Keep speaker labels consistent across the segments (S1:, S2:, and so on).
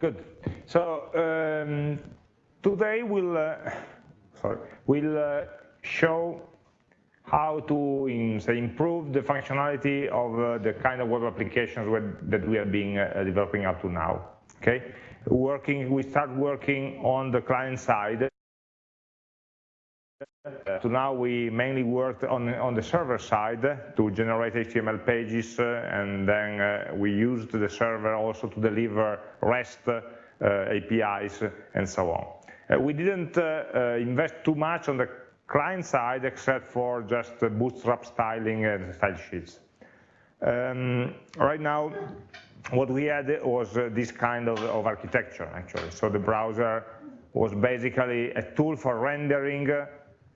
S1: Good. So um, today we'll, uh, sorry, we'll uh, show how to in, say, improve the functionality of uh, the kind of web applications that we have been uh, developing up to now. Okay, working, we start working on the client side. Uh, to now we mainly worked on, on the server side to generate HTML pages uh, and then uh, we used the server also to deliver REST uh, APIs and so on. we didn't invest too much on the client side except for just bootstrap styling and style sheets. Um, right now, what we had was uh, this kind of, of, architecture actually. So the browser was basically a tool for rendering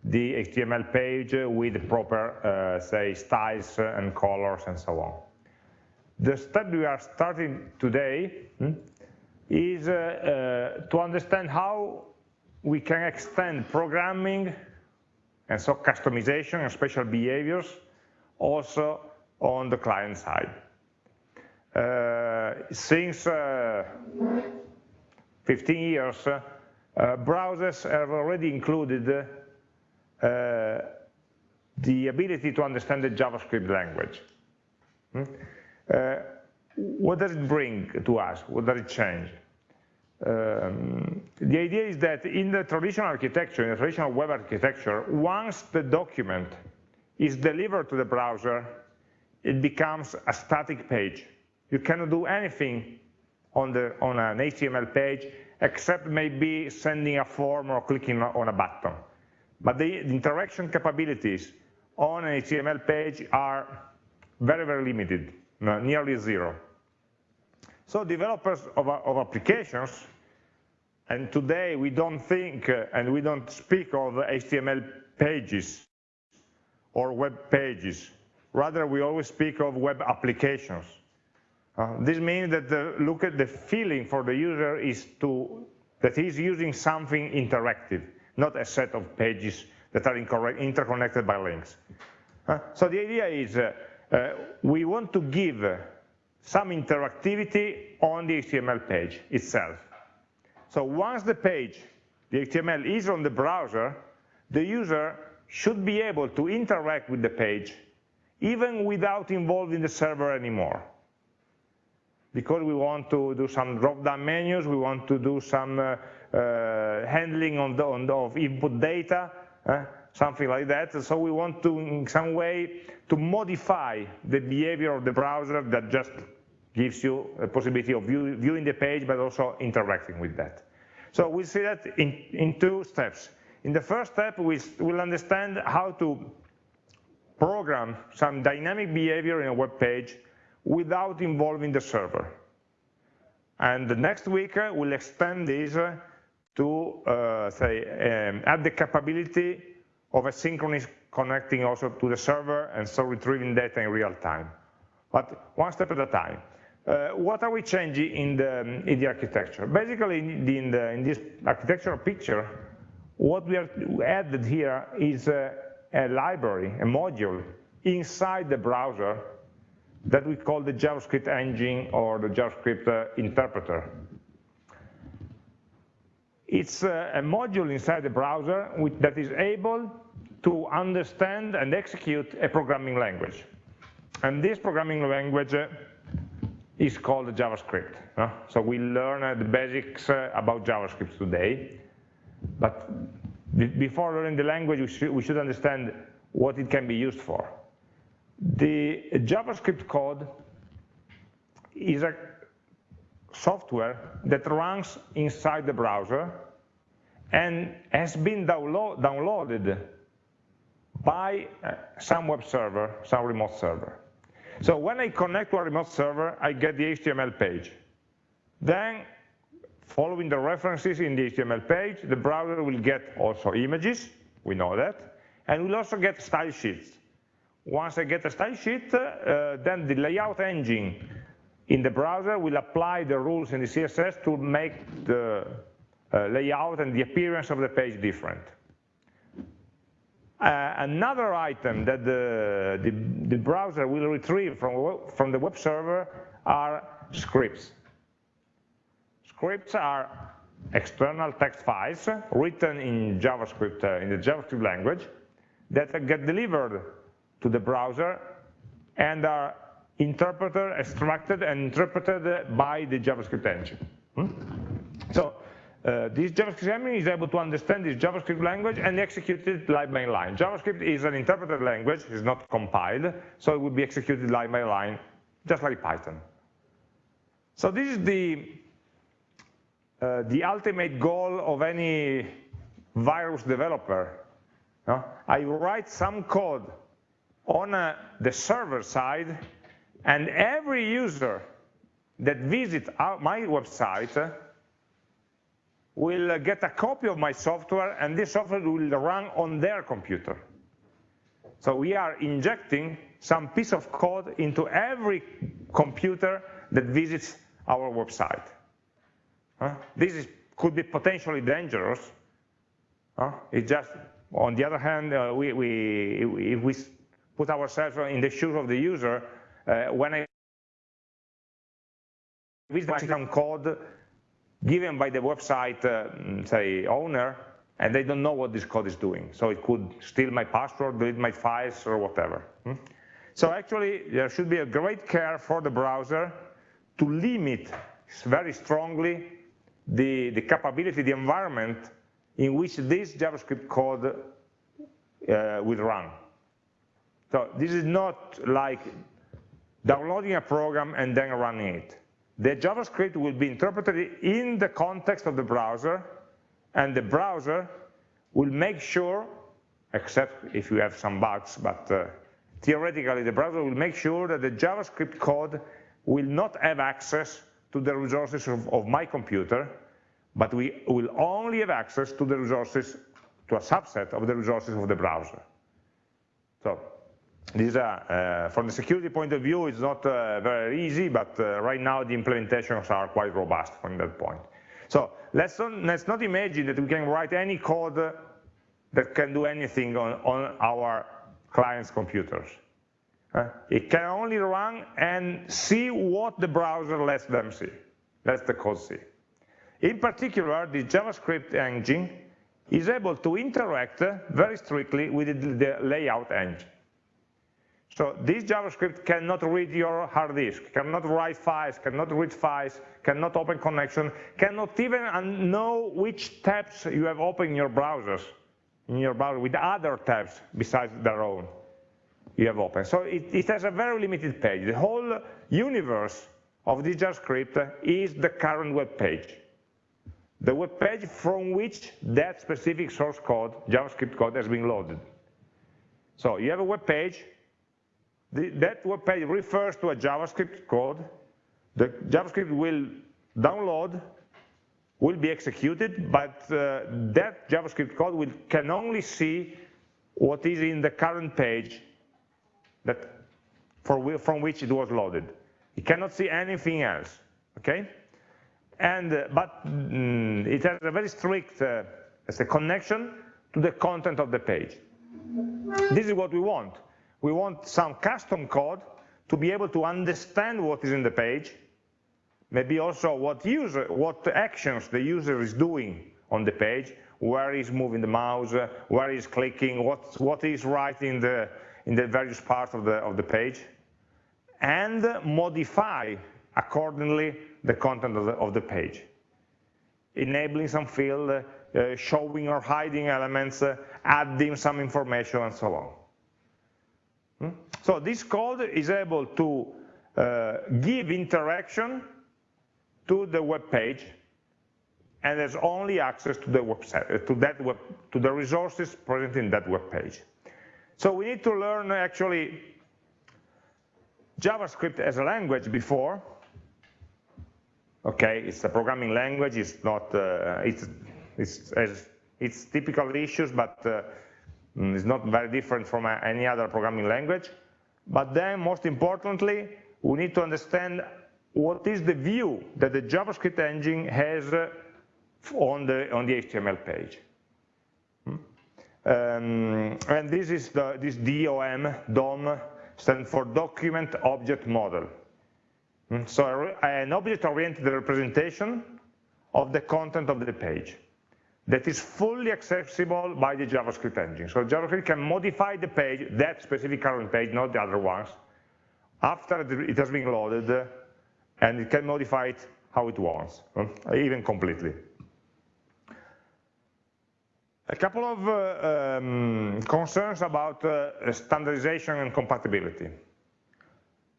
S1: the HTML page with proper, uh, say, styles and colors and so on. The step we are starting today hmm, is uh, uh to understand how we can extend programming and so customization and special behaviors also on the client side. Uh, since uh, 15 years, uh, browsers have already included uh, the ability to understand the JavaScript language. Hmm? Uh, what does it bring to us? What does it change? Um, the idea is that in the traditional architecture, in the traditional web architecture, once the document is delivered to the browser, it becomes a static page. You cannot do anything on, the, on an HTML page except maybe sending a form or clicking on a button. But the interaction capabilities on an HTML page are very, very limited, nearly zero. So developers of, of applications, and today we don't think uh, and we don't speak of HTML pages or web pages. Rather, we always speak of web applications. Uh, this means that the, look at the feeling for the user is to that he's using something interactive, not a set of pages that are interconnected by links. Uh, so the idea is uh, uh we want to give some interactivity on the HTML page itself. So once the page, the HTML is on the browser, the user should be able to interact with the page even without involving the server anymore. Because we want to do some drop-down menus, we want to do some uh, handling on the, on the, of input data, uh, something like that. So we want to, in some way, to modify the behavior of the browser that just gives you a possibility of view, viewing the page, but also interacting with that. So we see that in, in two steps. In the first step, we will understand how to program some dynamic behavior in a web page without involving the server. And the next week, uh, we'll extend this uh, to, uh, say, um, add the capability of asynchronous connecting also to the server and so retrieving data in real time. But one step at a time. Uh, what are we changing in the, in the architecture? Basically, in, the, in, the, in this architectural picture, what we have added here is a, a library, a module inside the browser that we call the JavaScript engine or the JavaScript uh, interpreter. It's a module inside the browser that is able to understand and execute a programming language. And this programming language uh, is called JavaScript. So we learn uh, the basics uh, about JavaScript today, but before learning the language, we should understand what it can be used for. The JavaScript code is a software that runs inside the browser and has been download, downloaded by uh, some web server, some remote server. So when I connect to a remote server, I get the HTML page. Then, following the references in the HTML page, the browser will get also images, we know that, and will also get style sheets. Once I get a style sheet, uh, then the layout engine in the browser will apply the rules in the CSS to make the layout and the appearance of the page different. Uh, another item that the, the, the, browser will retrieve from, from the web server are scripts. Scripts are external text files written in JavaScript, uh, in the JavaScript language, that get delivered to the browser and are interpreted, extracted, and interpreted by the JavaScript engine. Hmm? So uh, this JavaScript engine is able to understand this JavaScript language and execute it line by line. JavaScript is an interpreted language, it's not compiled, so it will be executed line by line, just like Python. So this is the, uh, the ultimate goal of any virus developer. I write some code on uh, the server side, and every user that visits my website will uh, get a copy of my software and this software will run on their computer. So we are injecting some piece of code into every computer that visits our website. Huh? This is, could be potentially dangerous. Huh? It just, on the other hand, uh, we, we, if we put ourselves in the shoes of the user, uh, when I visit some code given by the website, uh, say, owner, and they don't know what this code is doing. So it could steal my password, delete my files, or whatever. Hmm? So actually, there should be a great care for the browser to limit very strongly the, the capability, the environment in which this JavaScript code uh, will run. So this is not like downloading a program and then running it the JavaScript will be interpreted in the context of the browser, and the browser will make sure, except if you have some bugs, but uh, theoretically the browser will make sure that the JavaScript code will not have access to the resources of, of my computer, but we will only have access to the resources, to a subset of the resources of the browser. So uh, from the security point of view, it's not uh, very easy, but uh, right now the implementations are quite robust from that point. So let's not, let's not imagine that we can write any code that can do anything on, on our client's computers. It can only run and see what the browser lets them see, lets the code see. In particular, the JavaScript engine is able to interact very strictly with the layout engine. So this JavaScript cannot read your hard disk, cannot write files, cannot read files, cannot open connection, cannot even uh, know which tabs you have open in your browsers, in your browser with other tabs besides their own you have open. So it, it has a very limited page. The whole universe of this JavaScript is the current web page. The web page from which that specific source code, JavaScript code, has been loaded. So you have a web page, the, that web page refers to a JavaScript code. The JavaScript will download, will be executed, but uh, that JavaScript code will, can only see what is in the current page that for, from which it was loaded. It cannot see anything else, okay? And, uh, but mm, it has a very strict uh, a connection to the content of the page. This is what we want. We want some custom code to be able to understand what is in the page, maybe also what user, what actions the user is doing on the page, where he's moving the mouse, where he's clicking, what, what is writing in the, in the various parts of the, of the page, and modify accordingly the content of the, of the page, enabling some field, uh, showing or hiding elements, uh, adding some information, and so on. So this code is able to uh, give interaction to the web page and has only access to the website, uh, to that web, to the resources present in that web page. So we need to learn actually JavaScript as a language before. Okay, it's a programming language. It's not. Uh, it's it's it's typical issues, but uh, Mm, it's not very different from any other programming language. But then, most importantly, we need to understand what is the view that the JavaScript engine has uh, on the, on the HTML page. Hmm? Um, and this is the, this DOM, DOM stands for Document Object Model. Hmm? So an object-oriented representation of the content of the page that is fully accessible by the JavaScript engine. So JavaScript can modify the page, that specific current page, not the other ones, after it has been loaded, and it can modify it how it wants, even completely. A couple of uh, um, concerns about uh, standardization and compatibility.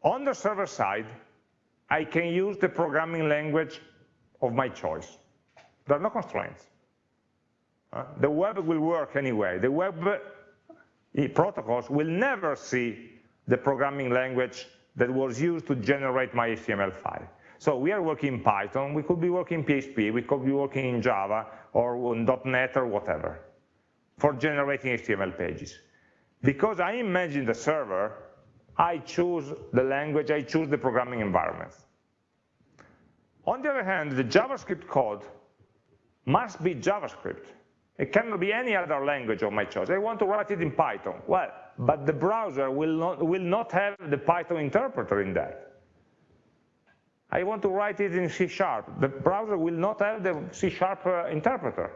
S1: On the server side, I can use the programming language of my choice. There are no constraints. The web will work anyway. The web uh, protocols will never see the programming language that was used to generate my HTML file. So we are working in Python, we could be working in PHP, we could be working in Java or .NET or whatever for generating HTML pages. Because I imagine the server, I choose the language, I choose the programming environment. On the other hand, the JavaScript code must be JavaScript. It cannot be any other language of my choice. I want to write it in Python. Well, but the browser will not, will not have the Python interpreter in that. I want to write it in C Sharp. The browser will not have the C Sharp uh, interpreter.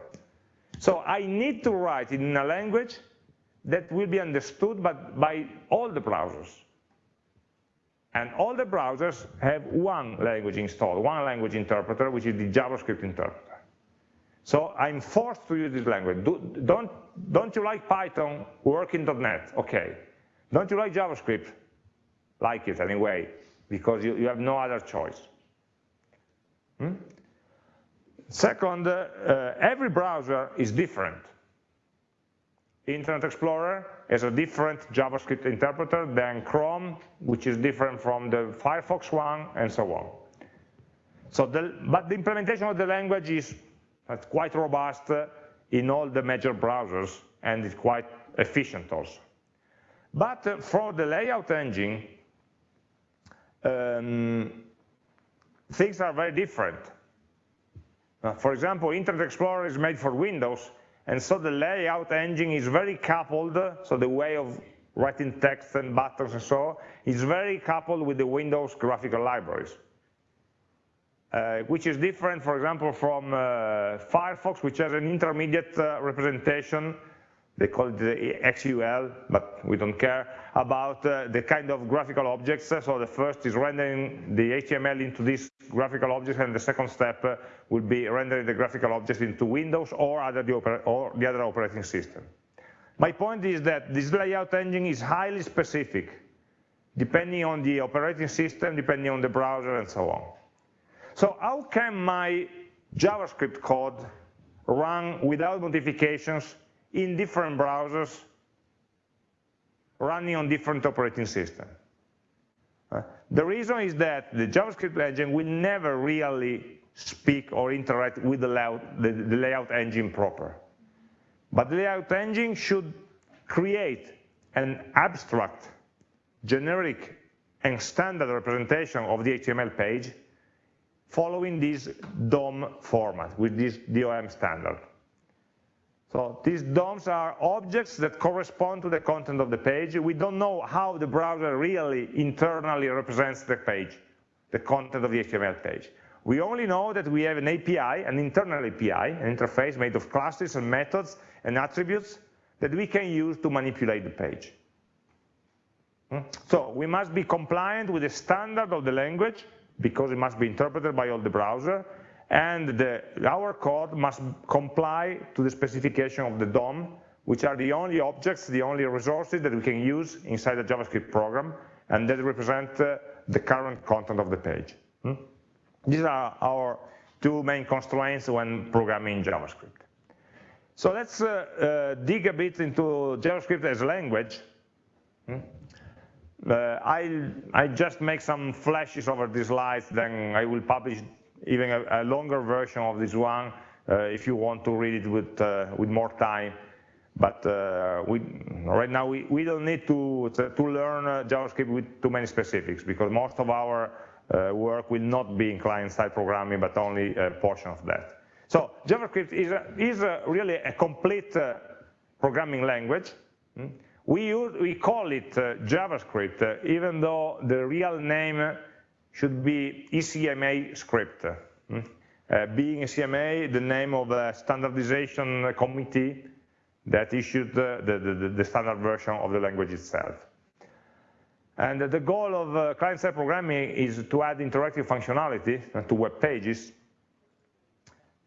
S1: So I need to write it in a language that will be understood by, by all the browsers. And all the browsers have one language installed, one language interpreter, which is the JavaScript interpreter. So I'm forced to use this language. Do, don't, don't you like Python? Work in .NET, okay. Don't you like JavaScript? Like it anyway, because you, you have no other choice. Hmm? Second, uh, every browser is different. Internet Explorer has a different JavaScript interpreter than Chrome, which is different from the Firefox one, and so on. So the, but the implementation of the language is quite robust in all the major browsers, and it's quite efficient also. But uh, for the layout engine, um, things are very different. Uh, for example, Internet Explorer is made for Windows, and so the layout engine is very coupled, so the way of writing text and buttons and so is very coupled with the Windows graphical libraries. Uh, which is different, for example, from uh, Firefox, which has an intermediate uh, representation they call it the XUL, but we don't care, about uh, the kind of graphical objects. So the first is rendering the HTML into these graphical objects, and the second step uh, will be rendering the graphical objects into Windows or, other the, or the other operating system. My point is that this layout engine is highly specific, depending on the operating system, depending on the browser, and so on. So how can my JavaScript code run without modifications in different browsers running on different operating systems. Uh, the reason is that the JavaScript engine will never really speak or interact with the layout, the, the layout engine proper. But the layout engine should create an abstract, generic, and standard representation of the HTML page following this DOM format with this DOM standard. So these DOMs are objects that correspond to the content of the page. We don't know how the browser really internally represents the page, the content of the HTML page. We only know that we have an API, an internal API, an interface made of classes and methods and attributes that we can use to manipulate the page. Hmm? So we must be compliant with the standard of the language because it must be interpreted by all the browser and the, our code must comply to the specification of the DOM, which are the only objects, the only resources that we can use inside the JavaScript program, and that represent uh, the current content of the page. Hmm? These are our two main constraints when programming JavaScript. So let's uh, uh, dig a bit into JavaScript as a language. Uh, I, I just make some flashes over these slides, then I will publish even a, a longer version of this one uh, if you want to read it with, uh, with more time. But uh, we, right now we, we don't need to, to learn JavaScript with too many specifics because most of our work will not be in client-side programming, but only a portion of that. So JavaScript is, a, is a really a complete uh, programming language. Hmm? We, use, we call it uh, JavaScript, uh, even though the real name should be ECMA script. Hmm? Uh, being ECMA, the name of a standardization committee that issued the, the, the, standard version of the language itself. And the goal of uh, client-side programming is to add interactive functionality to web pages.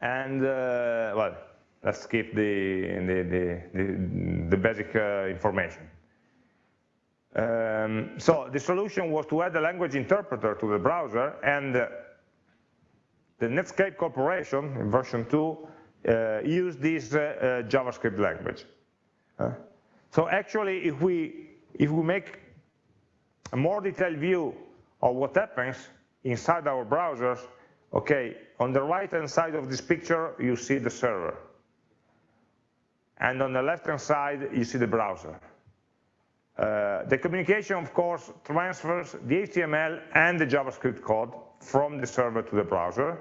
S1: And, uh, well, let's skip the, the, the, the basic uh, information. Um, so the solution was to add a language interpreter to the browser, and uh, the Netscape Corporation in version 2 uh, used this uh, uh, JavaScript language. so actually, if we, if we make a more detailed view of what happens inside our browsers, okay, on the right-hand side of this picture, you see the server. And on the left-hand side, you see the browser. Uh, the communication, of course, transfers the HTML and the JavaScript code from the server to the browser.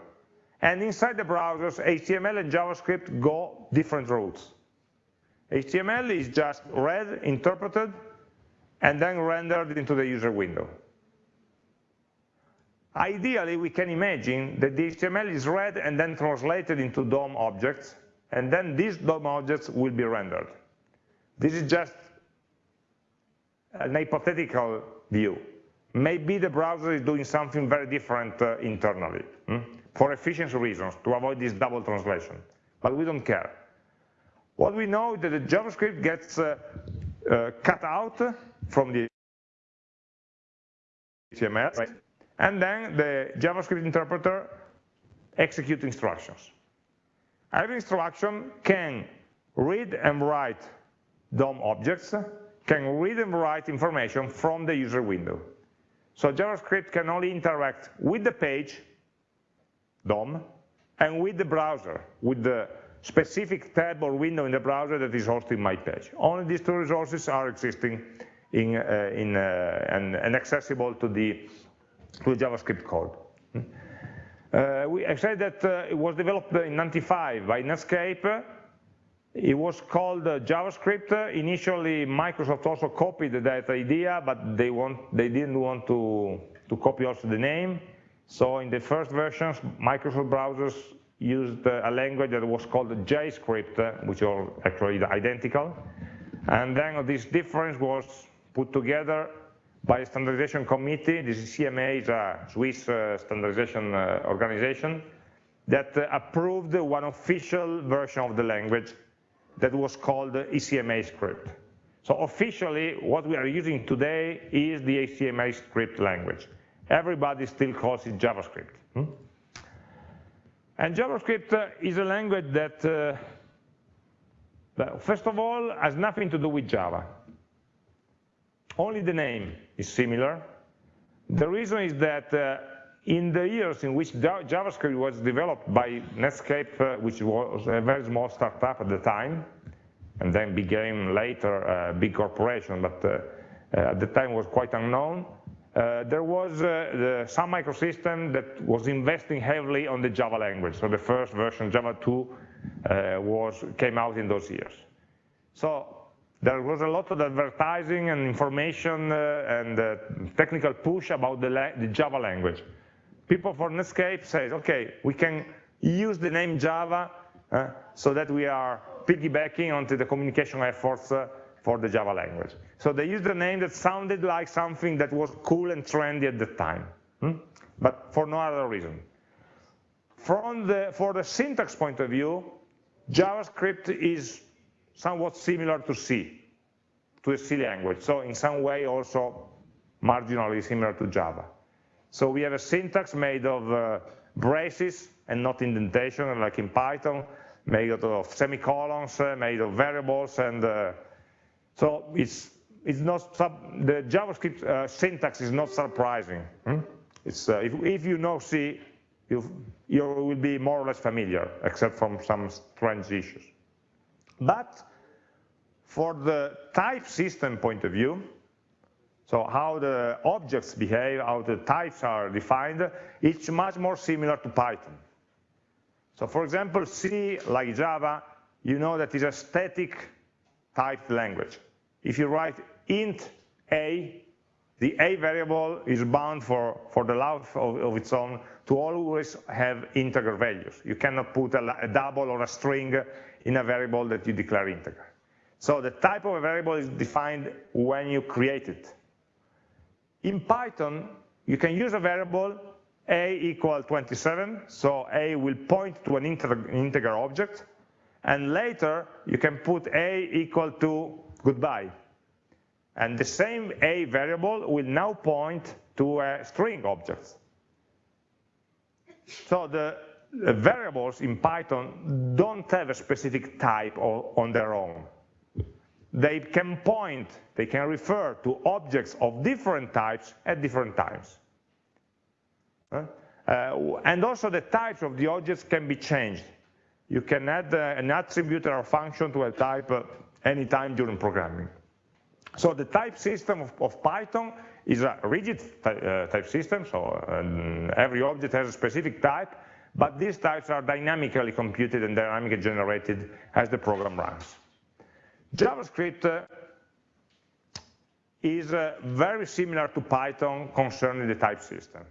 S1: And inside the browsers, HTML and JavaScript go different routes. HTML is just read, interpreted, and then rendered into the user window. Ideally, we can imagine that the HTML is read and then translated into DOM objects, and then these DOM objects will be rendered. This is just an hypothetical view. Maybe the browser is doing something very different uh, internally, hmm? for efficiency reasons, to avoid this double translation. But we don't care. What we know is that the JavaScript gets uh, uh, cut out from the HTML, right? and then the JavaScript interpreter executes instructions. Every instruction can read and write DOM objects, can read and write information from the user window. So JavaScript can only interact with the page, DOM, and with the browser, with the specific tab or window in the browser that is hosting my page. Only these two resources are existing in, uh, in, uh, and, and, accessible to the, to the JavaScript code. Uh, we, I said that uh, it was developed in 95 by Netscape. It was called uh, JavaScript. Initially, Microsoft also copied that idea, but they, want, they didn't want to, to copy also the name. So in the first versions, Microsoft browsers used a language that was called JScript, which are actually identical. And then this difference was put together by a standardization committee. This is ECMA, is a Swiss uh, standardization uh, organization that uh, approved one official version of the language that was called ECMA script. So officially, what we are using today is the ECMA script language. Everybody still calls it JavaScript. Hmm? And JavaScript uh, is a language that, uh, first of all, has nothing to do with Java. Only the name is similar. The reason is that uh, in the years in which JavaScript was developed by Netscape, uh, which was a very small startup at the time, and then became later a big corporation, but uh, uh at the time was quite unknown, uh, there was uh, the Sun Microsystem that was investing heavily on the Java language. So the first version, Java 2, was, came out in those years. So there was a lot of advertising and information uh, and uh, technical push about the, the, Java language. People for Netscape say, okay, we can use the name Java uh, so that we are piggybacking onto the communication efforts uh, for the Java language. So they used a name that sounded like something that was cool and trendy at the time, hmm? but for no other reason. From the, for the syntax point of view, JavaScript is somewhat similar to C, to a C language. So in some way also marginally similar to Java. So we have a syntax made of uh, braces and not indentation like in Python, made of semicolons, uh, made of variables, and uh, so it's it's not the JavaScript uh, syntax is not surprising. Hmm? It's uh, if, if you know C, you you will be more or less familiar, except from some strange issues. But for the type system point of view, so how the objects behave, how the types are defined, it's much more similar to Python. So for example, C, like Java, you know that is a static typed language. If you write int a, the a variable is bound for, for the life of, of, its own to always have integer values. You cannot put a, a, double or a string in a variable that you declare integer. So the type of a variable is defined when you create it. In Python, you can use a variable a equal 27, so a will point to an integer, object, and later you can put a equal to goodbye. And the same a variable will now point to a string object. So the variables in Python don't have a specific type on their own. They can point, they can refer to objects of different types at different times. Uh, and also the types of the objects can be changed. You can add uh, an attribute or a function to a type uh, anytime during programming. So the type system of, of Python is a rigid type system, so every object has a specific type, but these types are dynamically computed and dynamically generated as the program runs. JavaScript uh, is uh, very similar to Python concerning the type system.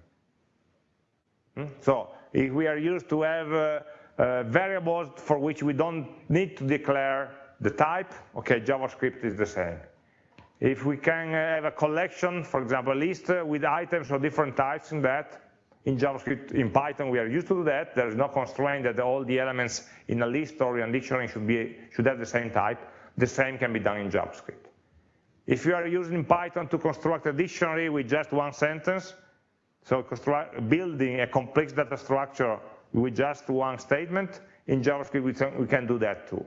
S1: Hmm? So if we are used to have uh, variables for which we don't need to declare the type, okay, JavaScript is the same. If we can have a collection, for example, a list with items of different types in that, in JavaScript, in Python, we are used to do that. There is no constraint that all the elements in a list or in a dictionary should, be, should have the same type. The same can be done in JavaScript. If you are using Python to construct a dictionary with just one sentence, so building a complex data structure with just one statement, in JavaScript we can, we can do that too.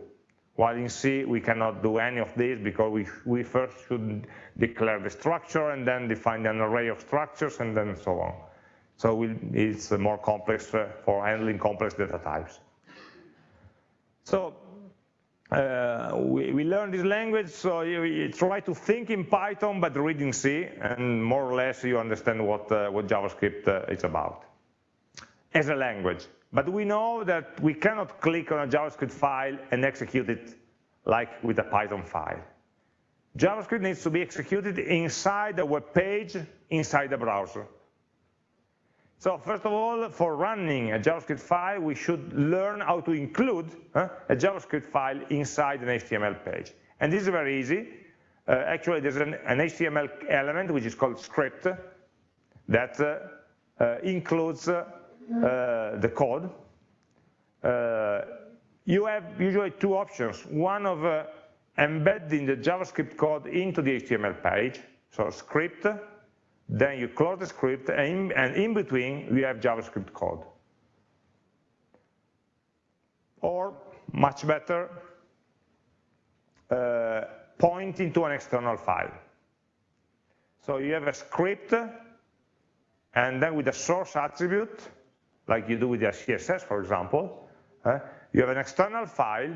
S1: While in C, we cannot do any of this because we, we first should declare the structure and then define an array of structures and then so on. So it's more complex uh, for handling complex data types. So uh, we, we learn this language, so you, you, try to think in Python, but read in C, and more or less you understand what, uh, what JavaScript uh, is about as a language. But we know that we cannot click on a JavaScript file and execute it like with a Python file. JavaScript needs to be executed inside a web page, inside the browser. So first of all, for running a JavaScript file, we should learn how to include uh, a JavaScript file inside an HTML page. And this is very easy. Uh, actually, there's an, an, HTML element, which is called script, that uh, uh includes uh, uh, the code. you have usually two options. One of embedding the JavaScript code into the HTML page, so script, then you close the script, and in, between, we have JavaScript code. Or, much better, uh, pointing to an external file. So you have a script, and then with a source attribute, like you do with your CSS, for example, uh, you have an external file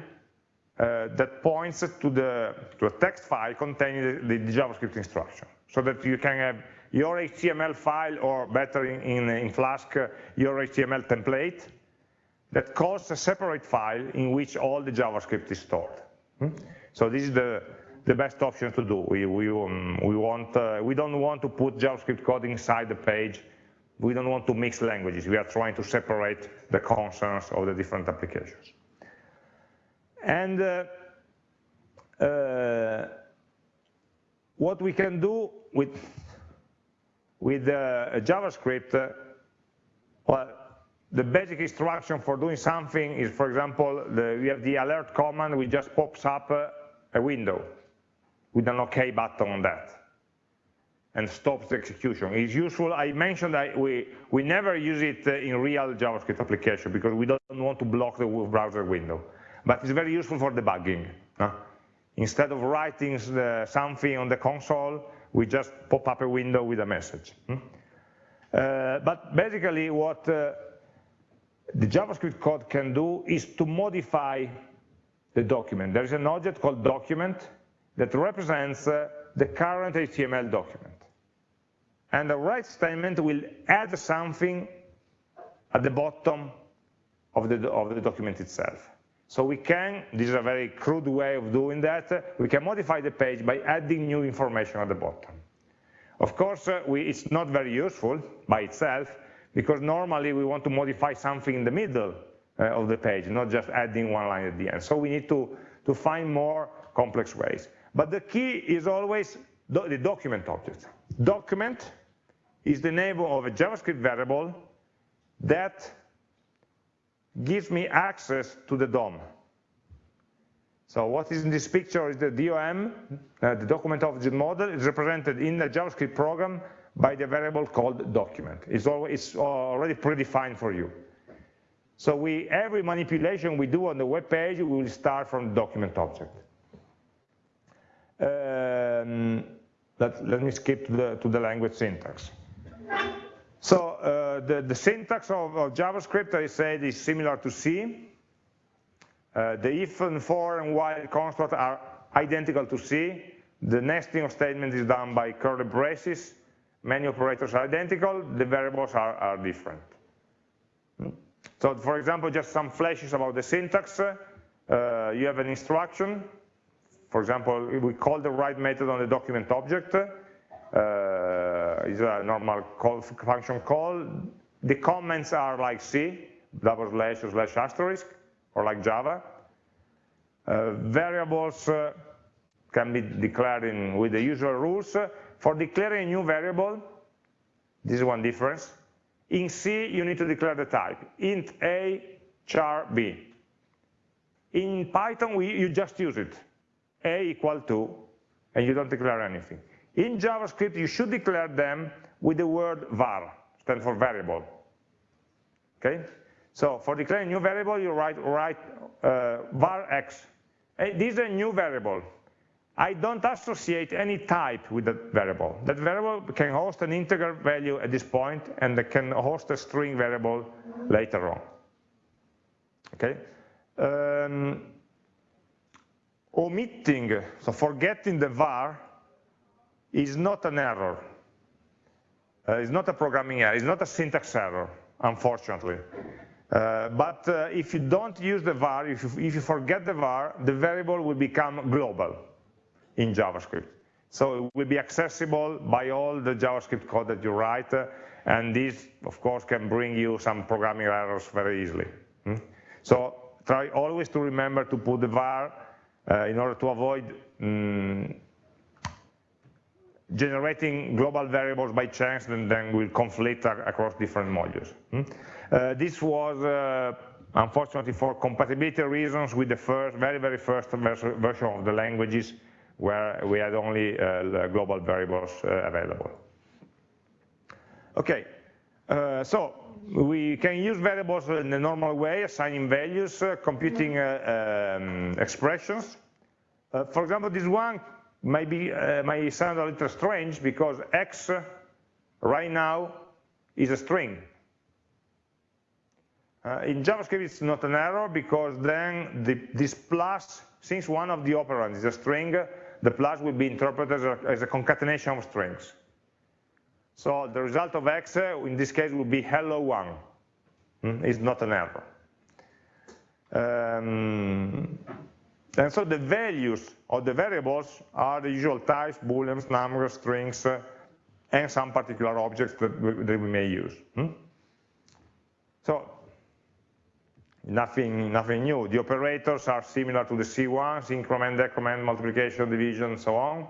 S1: uh, that points to, the, to a text file containing the, the JavaScript instruction, so that you can have your HTML file, or better in, in, in Flask, your HTML template, that calls a separate file in which all the JavaScript is stored. Hmm? So this is the, the best option to do. We, we, um, we, want, uh, we don't want to put JavaScript code inside the page. We don't want to mix languages. We are trying to separate the concerns of the different applications. And uh, uh, what we can do with with uh, JavaScript, uh, well, the basic instruction for doing something is, for example, the, we have the alert command, which just pops up uh, a window with an OK button on that and stops the execution. It's useful, I mentioned that we, we never use it in real JavaScript application because we don't want to block the browser window. But it's very useful for debugging. Instead of writing something on the console, we just pop up a window with a message. Hmm? Uh, but basically what uh, the JavaScript code can do is to modify the document. There is an object called document that represents uh, the current HTML document. And the write statement will add something at the bottom of the, of the document itself. So we can, this is a very crude way of doing that, we can modify the page by adding new information at the bottom. Of course, uh, we, it's not very useful by itself because normally we want to modify something in the middle uh, of the page, not just adding one line at the end. So we need to, to find more complex ways. But the key is always the document object. Document is the name of a JavaScript variable that gives me access to the DOM. So what is in this picture is the DOM, uh, the document object model, is represented in the JavaScript program by the variable called document. It's, it's already predefined for you. So we, every manipulation we do on the web page, we will start from document object. Um, let, let me skip to the, to the language syntax. So uh, the, the syntax of, of, JavaScript, I said, is similar to C. Uh, the if and for and while constructs are identical to C. The nesting of statements is done by curly braces. Many operators are identical. The variables are, are different. So for example, just some flashes about the syntax. Uh, you have an instruction. For example, we call the write method on the document object uh, is a normal call, function call. The comments are like C, double slash or slash asterisk, or like Java. Uh, variables uh, can be declared in, with the usual rules. For declaring a new variable, this is one difference. In C, you need to declare the type, int a, char b. In Python, we, you just use it, a equal to, and you don't declare anything. In JavaScript, you should declare them with the word var, stand for variable. Okay? So for declaring a new variable, you write, write uh, var x. This is a new variable. I don't associate any type with that variable. That variable can host an integer value at this point, and can host a string variable later on. Okay? Um, omitting, so forgetting the var is not an error. Uh, it's not a programming error, it's not a syntax error, unfortunately. Uh, but uh, if you don't use the var, if you, if you, forget the var, the variable will become global in JavaScript. So it will be accessible by all the JavaScript code that you write, uh, and this, of course, can bring you some programming errors very easily. Hmm? So try always to remember to put the var uh, in order to avoid um, generating global variables by chance and then will conflict across different modules. Hmm? Uh, this was, uh, unfortunately for compatibility reasons, with the first, very, very first version of the languages where we had only uh, global variables uh, available. Okay, uh, so we can use variables in the normal way, assigning values, uh, computing um, expressions. for example, this one maybe uh, may sound a little strange because x right now is a string. Uh, in JavaScript it's not an error because then the, this plus, since one of the operands is a string, the plus will be interpreted as a, as a concatenation of strings. So the result of x uh, in this case will be hello one. Hmm? It's not an error. Um, and so the values of the variables are the usual types, booleans, numbers, strings, uh, and some particular objects that we, that we may use. Hmm? So nothing, nothing new. The operators are similar to the C ones, increment, decrement, multiplication, division, and so on.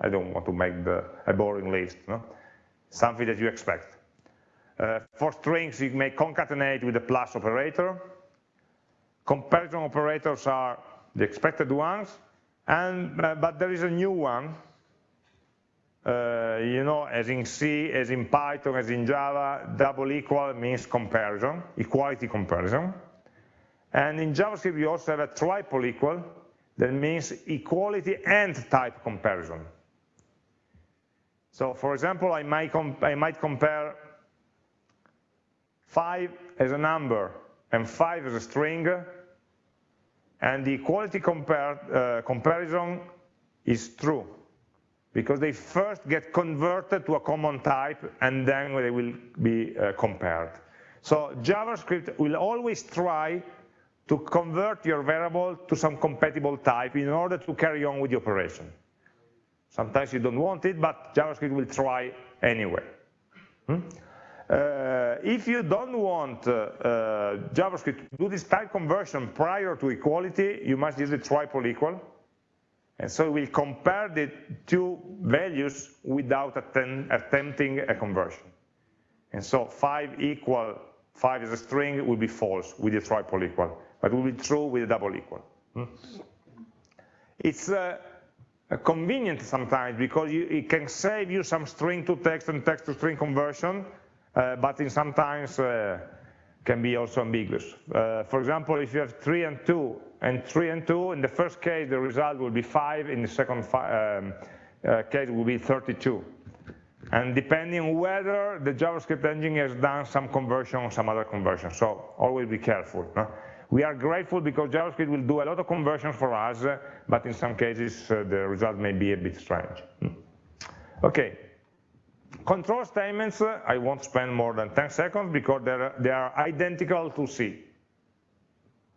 S1: I don't want to make the, a boring list. No? Something that you expect. Uh, for strings, you may concatenate with the plus operator. Comparison operators are the expected ones, and, uh, but there is a new one, uh, you know, as in C, as in Python, as in Java, double equal means comparison, equality comparison. And in JavaScript, you also have a triple equal, that means equality and type comparison. So for example, I might, I might compare 5 as a number and 5 as a string, and the equality compare, uh, comparison is true because they first get converted to a common type and then they will be uh, compared. So JavaScript will always try to convert your variable to some compatible type in order to carry on with the operation. Sometimes you don't want it, but JavaScript will try anyway. Hmm? Uh, if you don't want uh, uh, JavaScript to do this type conversion prior to equality, you must use the triple equal. And so we'll compare the two values without attempt, attempting a conversion. And so 5 equal, 5 is a string, will be false with the triple equal, but will be true with a double equal. Hmm? It's uh, convenient sometimes because you, it can save you some string to text and text to string conversion, uh, but in sometimes uh, can be also ambiguous. Uh, for example, if you have 3 and 2, and 3 and 2, in the first case the result will be 5, in the second um, uh, case will be 32. And depending whether the JavaScript engine has done some conversion or some other conversion, so always be careful. No? We are grateful because JavaScript will do a lot of conversions for us, but in some cases uh, the result may be a bit strange. Hmm. Okay, control statements, uh, I won't spend more than 10 seconds because they are identical to C,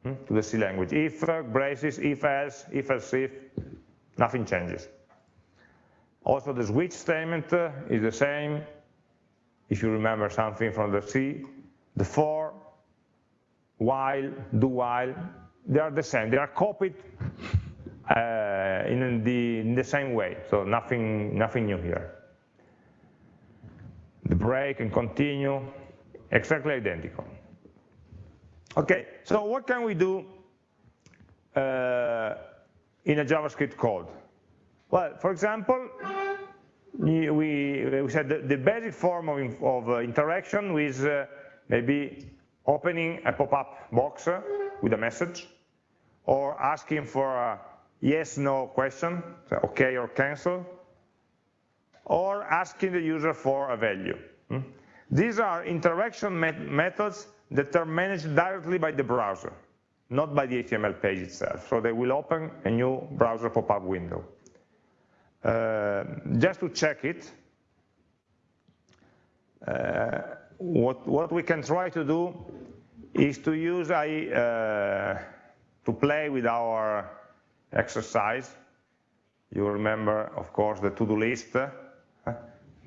S1: hmm, to the C language. If, uh, braces, if else, if else if, nothing changes. Also the switch statement uh, is the same, if you remember something from the C. The for, while, do while, they are the same. They are copied uh, in, the, in the same way, so nothing, nothing new here. The break and continue, exactly identical. Okay, so what can we do uh, in a JavaScript code? Well, for example, we, we said the, the basic form of, of uh, interaction with uh, maybe opening a pop-up box uh, with a message, or asking for a yes-no question, so okay or cancel, or asking the user for a value. Hmm? These are interaction met methods that are managed directly by the browser, not by the HTML page itself. So they will open a new browser pop-up window. Uh, just to check it, uh, what, what we can try to do is to use I, uh, to play with our exercise. You remember, of course, the to-do list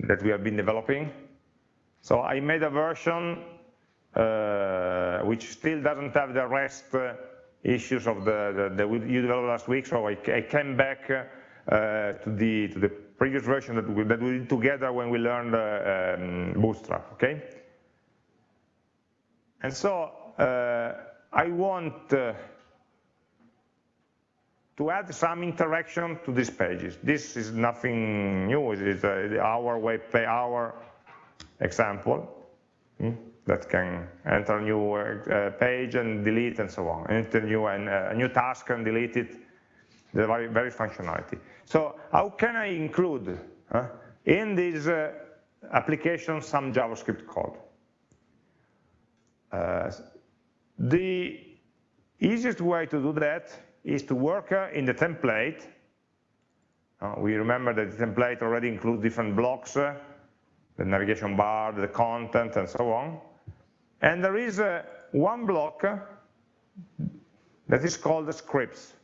S1: that we have been developing. So I made a version uh, which still doesn't have the rest uh, issues of the, the, the, you developed last week, so I, I came back uh, to, the, to the previous version that we, that we did together when we learned uh, um, Bootstrap, okay? And so uh, I want to add some interaction to these pages. This is nothing new, it is our web our example hmm, that can enter a new uh, page and delete and so on, enter new, uh, a new task and delete it, the very, very functionality. So how can I include uh, in this uh, application some JavaScript code? Uh, the easiest way to do that is to work uh, in the template. Uh, we remember that the template already includes different blocks, uh, the navigation bar, the content, and so on. And there is one block that is called the scripts.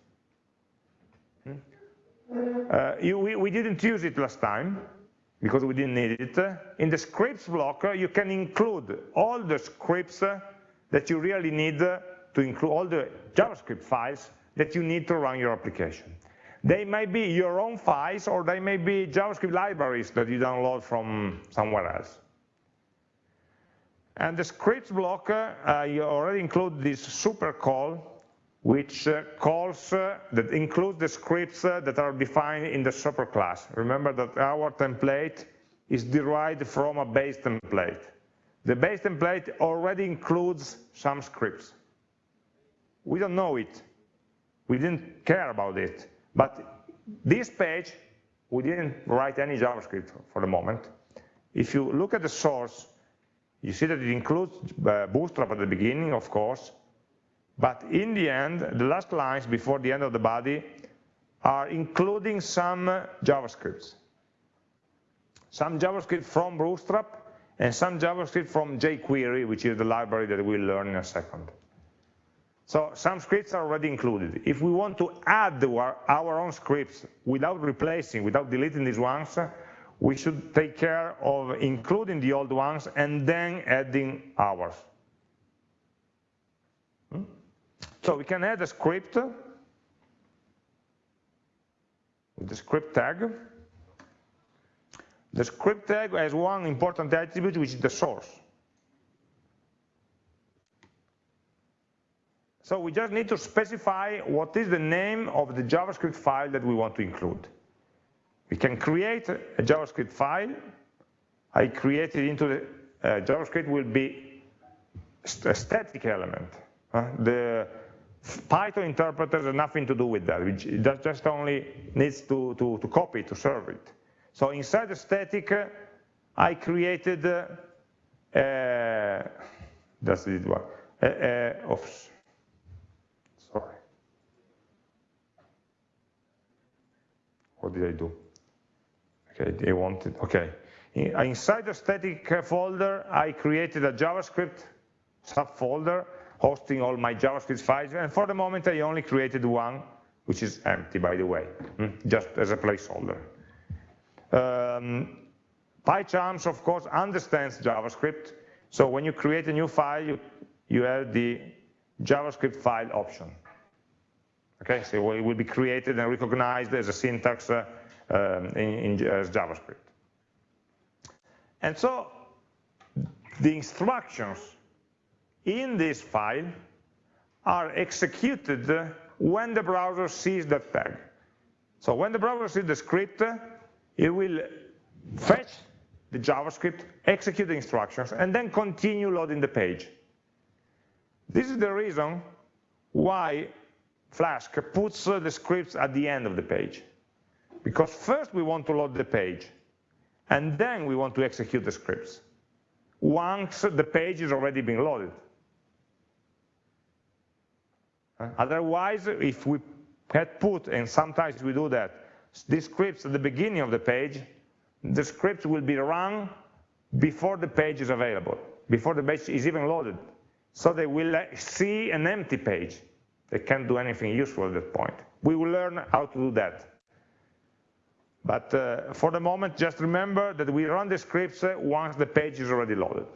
S1: Uh, you, we, we, didn't use it last time because we didn't need it. In the scripts block, you can include all the scripts that you really need to include all the JavaScript files that you need to run your application. They may be your own files or they may be JavaScript libraries that you download from somewhere else. And the scripts block, uh, you already include this super call which uh, calls uh, that includes the scripts uh, that are defined in the super class. Remember that our template is derived from a base template. The base template already includes some scripts. We don't know it. We didn't care about it. But this page, we didn't write any JavaScript for the moment. If you look at the source, you see that it includes uh, Bootstrap at the beginning, of course, but in the end, the last lines before the end of the body are including some JavaScripts. Some JavaScript from Bootstrap and some JavaScript from jQuery, which is the library that we'll learn in a second. So some scripts are already included. If we want to add our, own scripts without replacing, without deleting these ones, we should take care of including the old ones and then adding ours. Hmm? So we can add a script with the script tag. The script tag has one important attribute, which is the source. So we just need to specify what is the name of the JavaScript file that we want to include. We can create a JavaScript file. I create it into the uh, JavaScript will be a static element. Uh, the Python interpreter has nothing to do with that. It just only needs to, to, to copy to serve it. So inside the static, uh, I created, uh, that's it one, uh, uh, oops, What did I do? Okay, they wanted, okay. Inside the static folder, I created a JavaScript subfolder hosting all my JavaScript files, and for the moment I only created one, which is empty, by the way, hmm, just as a placeholder. Um, PyCharms, of course, understands JavaScript, so when you create a new file, you, you have the JavaScript file option. Okay, so it will be created and recognized as a syntax uh, um, in, in, as JavaScript. And so the instructions in this file are executed when the browser sees that tag. So when the browser sees the script, it will fetch the JavaScript, execute the instructions, and then continue loading the page. This is the reason why Flask puts uh, the scripts at the end of the page. Because first we want to load the page, and then we want to execute the scripts, once the page is already being loaded. Otherwise, if we had put, and sometimes we do that, these scripts at the beginning of the page, the scripts will be run before the page is available, before the page is even loaded. So they will uh, see an empty page. They can't do anything useful at that point. We will learn how to do that. But uh, for the moment, just remember that we run the scripts uh, once the page is already loaded.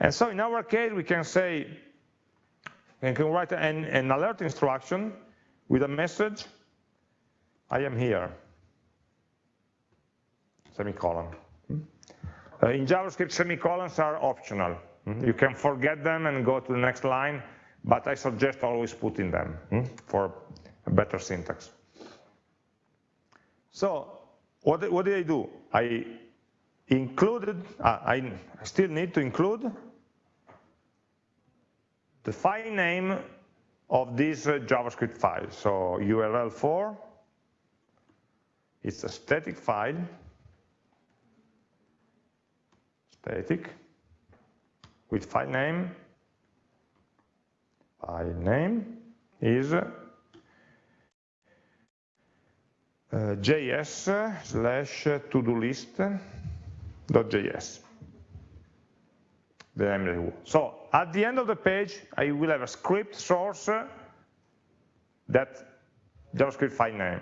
S1: And so in our case, we can say, we can write an, an alert instruction with a message, I am here, semicolon. Hmm? Uh, in JavaScript, semicolons are optional. Hmm? You can forget them and go to the next line but I suggest always putting them hmm, for a better syntax. So what, what did I do? I included, uh, I still need to include the file name of this uh, JavaScript file. So url_for, it's a static file, static, with file name file name is uh, js slash to-do list.js. So at the end of the page, I will have a script source that JavaScript file name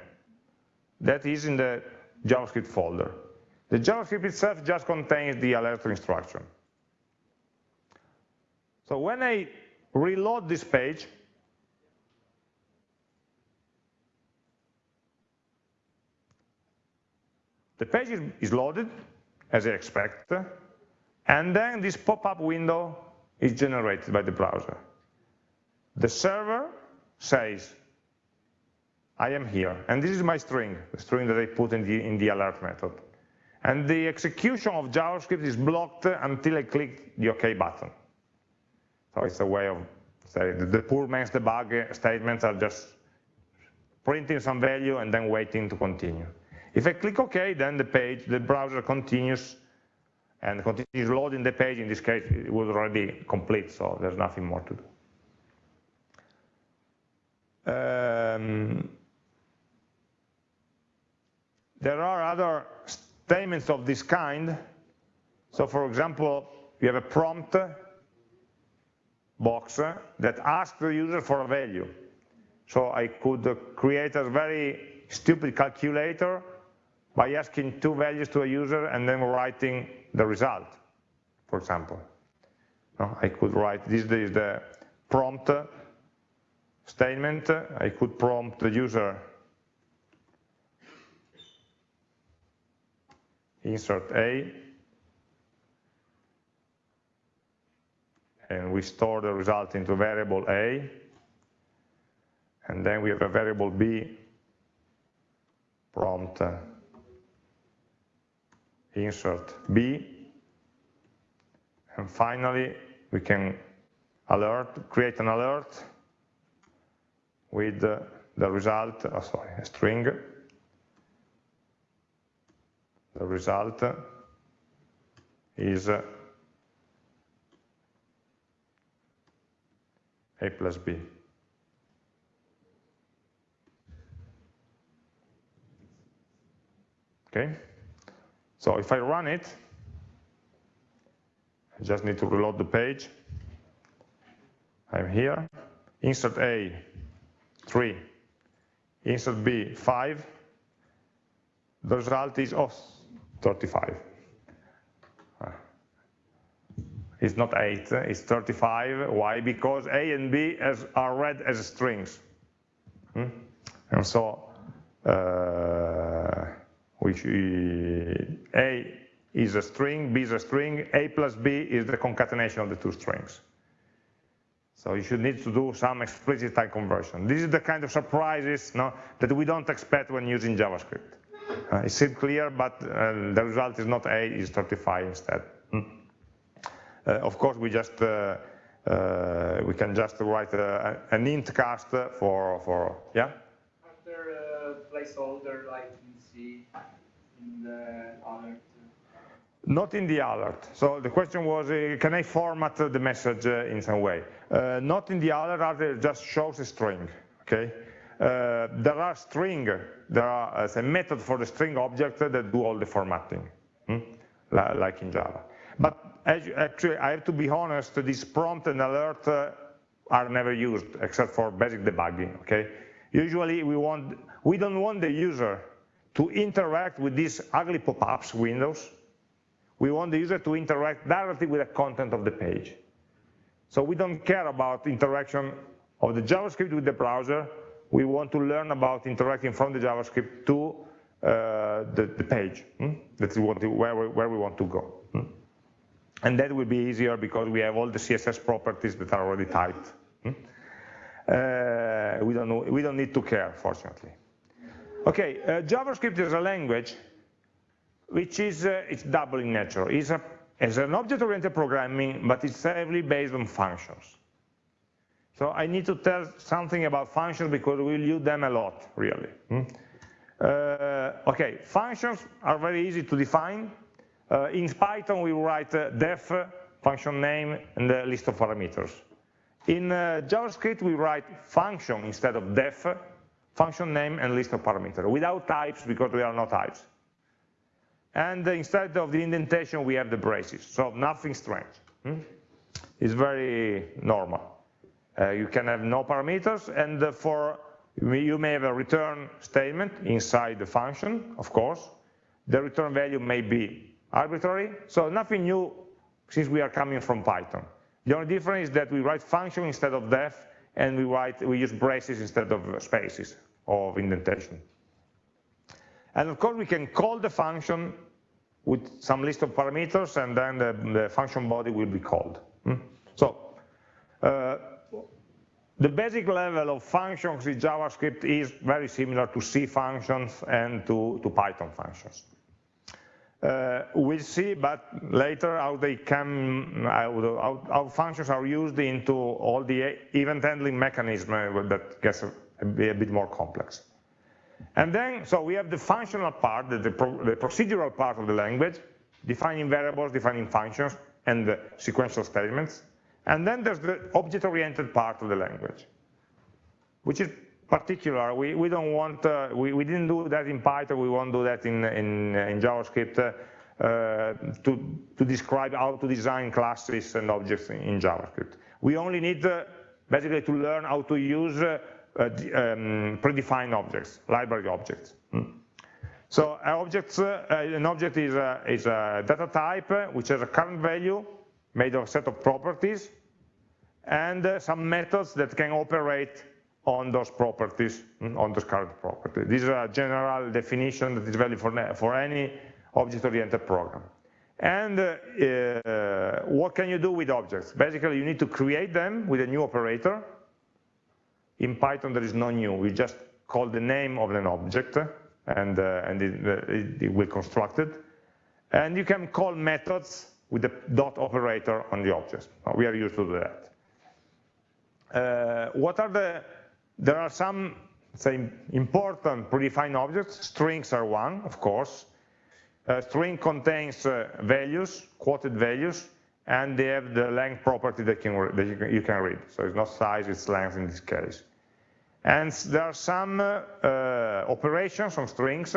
S1: that is in the JavaScript folder. The JavaScript itself just contains the alert instruction. So when I reload this page, the page is loaded, as I expect, and then this pop-up window is generated by the browser. The server says, I am here, and this is my string, the string that I put in the, in the alert method. And the execution of JavaScript is blocked until I click the OK button. So it's a way of saying the poor man's debug statements are just printing some value and then waiting to continue. If I click OK, then the page, the browser continues and continues loading the page. In this case, it was already complete, so there's nothing more to do. Um, there are other statements of this kind. So for example, you have a prompt box that asks the user for a value. So I could create a very stupid calculator by asking two values to a user and then writing the result, for example. I could write, this is the prompt statement, I could prompt the user insert A, and we store the result into variable A, and then we have a variable B prompt. Insert B, and finally we can alert, create an alert with the result, oh, sorry, a string, the result is A plus B. Okay, so if I run it, I just need to reload the page. I'm here, insert A, 3, insert B, 5. The result is oh, 35. Uh, it's not 8, it's 35. Why? Because A and B as, are read as strings. Hmm? And so uh, which A is a string, B is a string, A plus B is the concatenation of the two strings. So you should need to do some explicit type conversion. This is the kind of surprises no, that we don't expect when using JavaScript. Uh, it's clear, but uh, the result is not A, it's 35 instead. Uh, of course, we just uh, uh, we can just write an int cast for for yeah.
S2: After a placeholder like see in the alert?
S1: Not in the alert. So the question was, uh, can I format the message uh, in some way? Uh, not in the alert, it just shows a string, okay? Uh, there are string, there are uh, a method for the string object that do all the formatting, hmm? like in Java. But actually, I have to be honest, this prompt and alert uh, are never used except for basic debugging, okay? Usually we want, we don't want the user to interact with these ugly pop-ups windows, we want the user to interact directly with the content of the page. So we don't care about interaction of the JavaScript with the browser, we want to learn about interacting from the JavaScript to uh, the, the, page hmm? that we want to, where, we, where we want to go. Hmm? And that will be easier because we have all the CSS properties that are already typed. Hmm? Uh, we, don't know, we don't need to care, fortunately. Okay, uh, JavaScript is a language which is uh, it's double in nature. It's, a, it's an object-oriented programming, but it's heavily based on functions. So I need to tell something about functions because we'll use them a lot, really. Hmm? Uh, okay, functions are very easy to define. Uh, in Python, we write uh, def, function name, and a list of parameters. In uh, JavaScript, we write function instead of def, function name and list of parameters without types because we are not types. And instead of the indentation, we have the braces, so nothing strange. Hmm? It's very normal. Uh, you can have no parameters, and for you may have a return statement inside the function, of course. The return value may be arbitrary, so nothing new since we are coming from Python. The only difference is that we write function instead of def, and we write we use braces instead of spaces of indentation. And of course we can call the function with some list of parameters and then the, the function body will be called. Hmm? So uh, the basic level of functions in JavaScript is very similar to C functions and to, to Python functions. Uh, we'll see, but later how they come, how, how, functions are used into all the event handling mechanism that gets be a bit more complex. And then, so we have the functional part, the, the, pro, the procedural part of the language, defining variables, defining functions, and the sequential statements. And then there's the object-oriented part of the language, which is particular. We, we don't want, uh, we, we didn't do that in Python, we won't do that in, in, in JavaScript uh, to, to describe how to design classes and objects in, in JavaScript we only need uh, basically to learn how to use uh, uh, um, predefined objects, library objects. Hmm. So objects, uh, an object is a, is a data type which has a current value made of a set of properties and some methods that can operate on those properties, hmm, on those current properties. This is a general definition that is valid for, for any object-oriented program. And uh, uh, what can you do with objects? Basically, you need to create them with a new operator. In Python, there is no new. We just call the name of an object, and, uh, and it, it, it, will construct it. And you can call methods with the dot operator on the objects. We are used to do that. Uh, what are the, there are some, say, important predefined objects. Strings are one, of course. A string contains uh, values, quoted values, and they have the length property that, can, that you, can, read. So it's not size, it's length in this case. And there are some uh, operations on strings,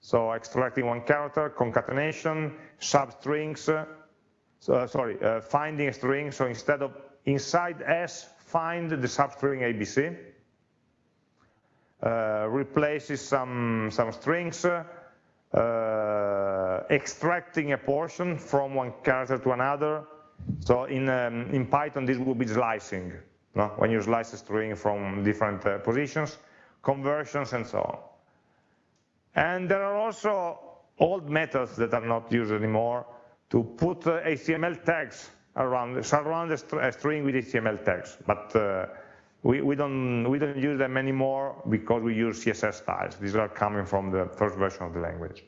S1: so extracting one character, concatenation, substrings, uh, so, sorry, uh, finding a string, so instead of inside S, find the substring ABC, uh, replaces some, some strings, uh, extracting a portion from one character to another. So in, um, in Python, this will be slicing, no? when you slice a string from different uh, positions, conversions, and so on. And there are also old methods that are not used anymore to put uh, HTML tags around, surround a, string with HTML tags. But uh, we, don't, we don't use them anymore because we use CSS styles. These are coming from the first version of the language.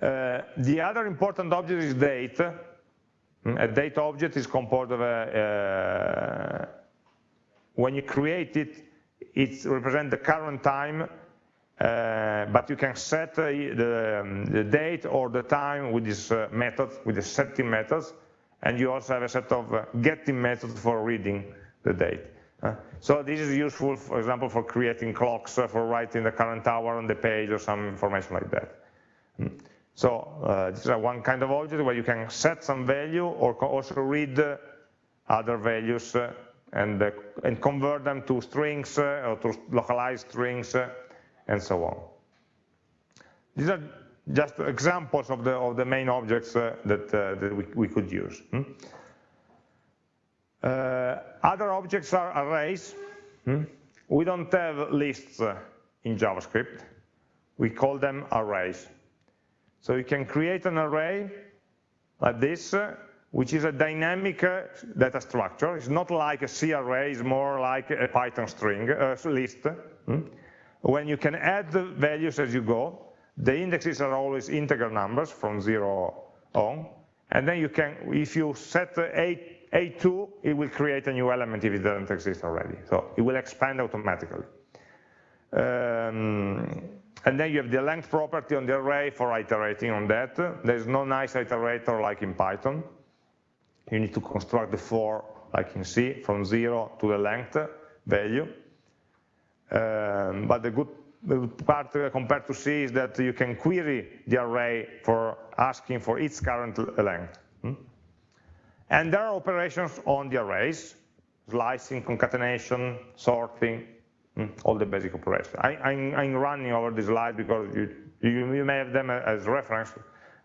S1: Uh, the other important object is date. Hmm, a date object is composed of a, uh, when you create it, it represents the current time, uh, but you can set uh, the, um, the, date or the time with this uh, method, with the setting methods, and you also have a set of uh, getting methods for reading the date. So this is useful, for example, for creating clocks, uh, for writing the current hour on the page or some information like that. Mm. So uh, this is one kind of object where you can set some value or also read uh, other values and, and convert them to strings or to localized strings and so on. These are just examples of the, of the main objects that, that we, we could use. Uh, other objects are arrays. Hmm? We don't have lists uh, in JavaScript. We call them arrays. So you can create an array like this, uh, which is a dynamic data structure. It's not like a C array, it's more like a Python string uh, list. Hmm? When you can add the values as you go, the indexes are always integer numbers from zero on, and then you can, if you set a a2, it will create a new element if it doesn't exist already. So it will expand automatically. Um, and then you have the length property on the array for iterating on that. There's no nice iterator like in Python. You need to construct the for, like in C, from zero to the length value. Um, but the good, part uh, compared to C is that you can query the array for asking for its current length. And there are operations on the arrays, slicing, concatenation, sorting, hmm, all the basic operations. I, am running over this slide because you, you, you, may have them as reference,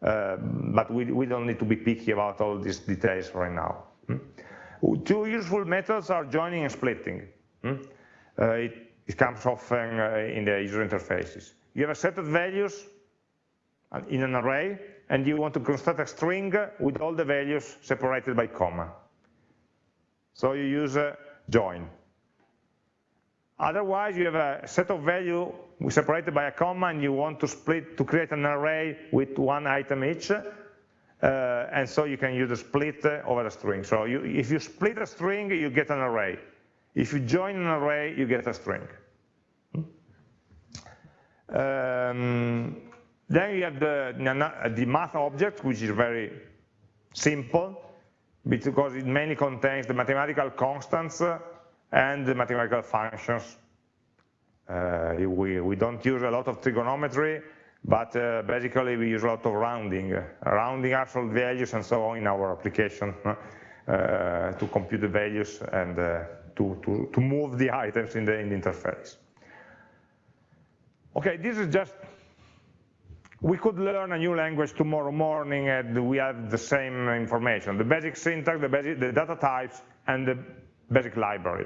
S1: uh, but we, we don't need to be picky about all these details right now. Hmm. Two useful methods are joining and splitting. Hmm. Uh, it, it, comes often uh, in the user interfaces. You have a set of values uh, in an array, and you want to construct a string with all the values separated by comma. So you use a join. Otherwise, you have a set of value separated by a comma, and you want to split to create an array with one item each. Uh, and so you can use a split over a string. So you, if you split a string, you get an array. If you join an array, you get a string. Hmm? Um, then you have the, the math object, which is very simple, because it mainly contains the mathematical constants and the mathematical functions. Uh, we, we don't use a lot of trigonometry, but uh, basically we use a lot of rounding, rounding absolute values and so on in our application. uh, to compute the values and uh, to, to, to move the items in the, in the interface. Okay, this is just, we could learn a new language tomorrow morning and we have the same information, the basic syntax, the, basic, the data types, and the basic library.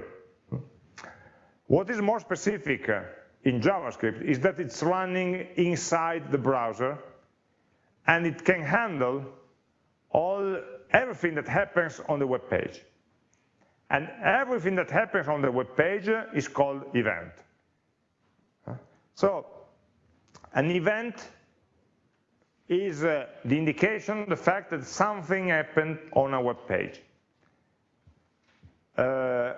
S1: What is more specific uh, in JavaScript is that it's running inside the browser and it can handle all everything that happens on the web page. And everything that happens on the web page is called event. So an event is uh, the indication, the fact that something happened on a web page. Uh,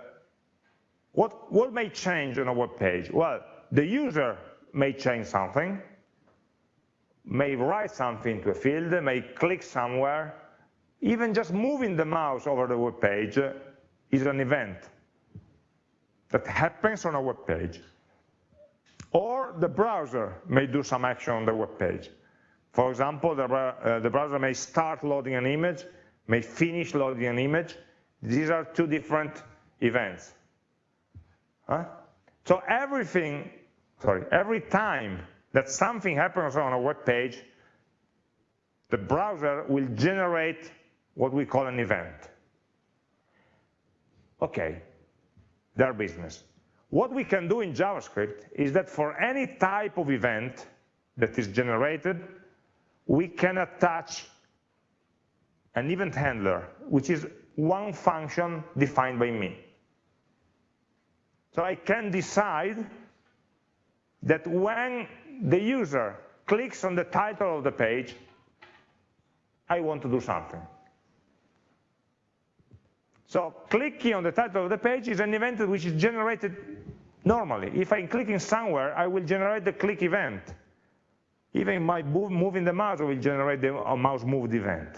S1: what, what may change on a web page? Well, the user may change something, may write something to a field, may click somewhere, even just moving the mouse over the web page is an event that happens on a web page. Or the browser may do some action on the web page. For example, the, uh, the browser may start loading an image, may finish loading an image. These are two different events. Huh? So everything, sorry, every time that something happens on a web page, the browser will generate what we call an event. Okay, their business. What we can do in JavaScript is that for any type of event that is generated, we can attach an event handler, which is one function defined by me. So I can decide that when the user clicks on the title of the page, I want to do something. So clicking on the title of the page is an event which is generated normally. If I'm clicking somewhere, I will generate the click event. Even my moving the mouse will generate the mouse moved event.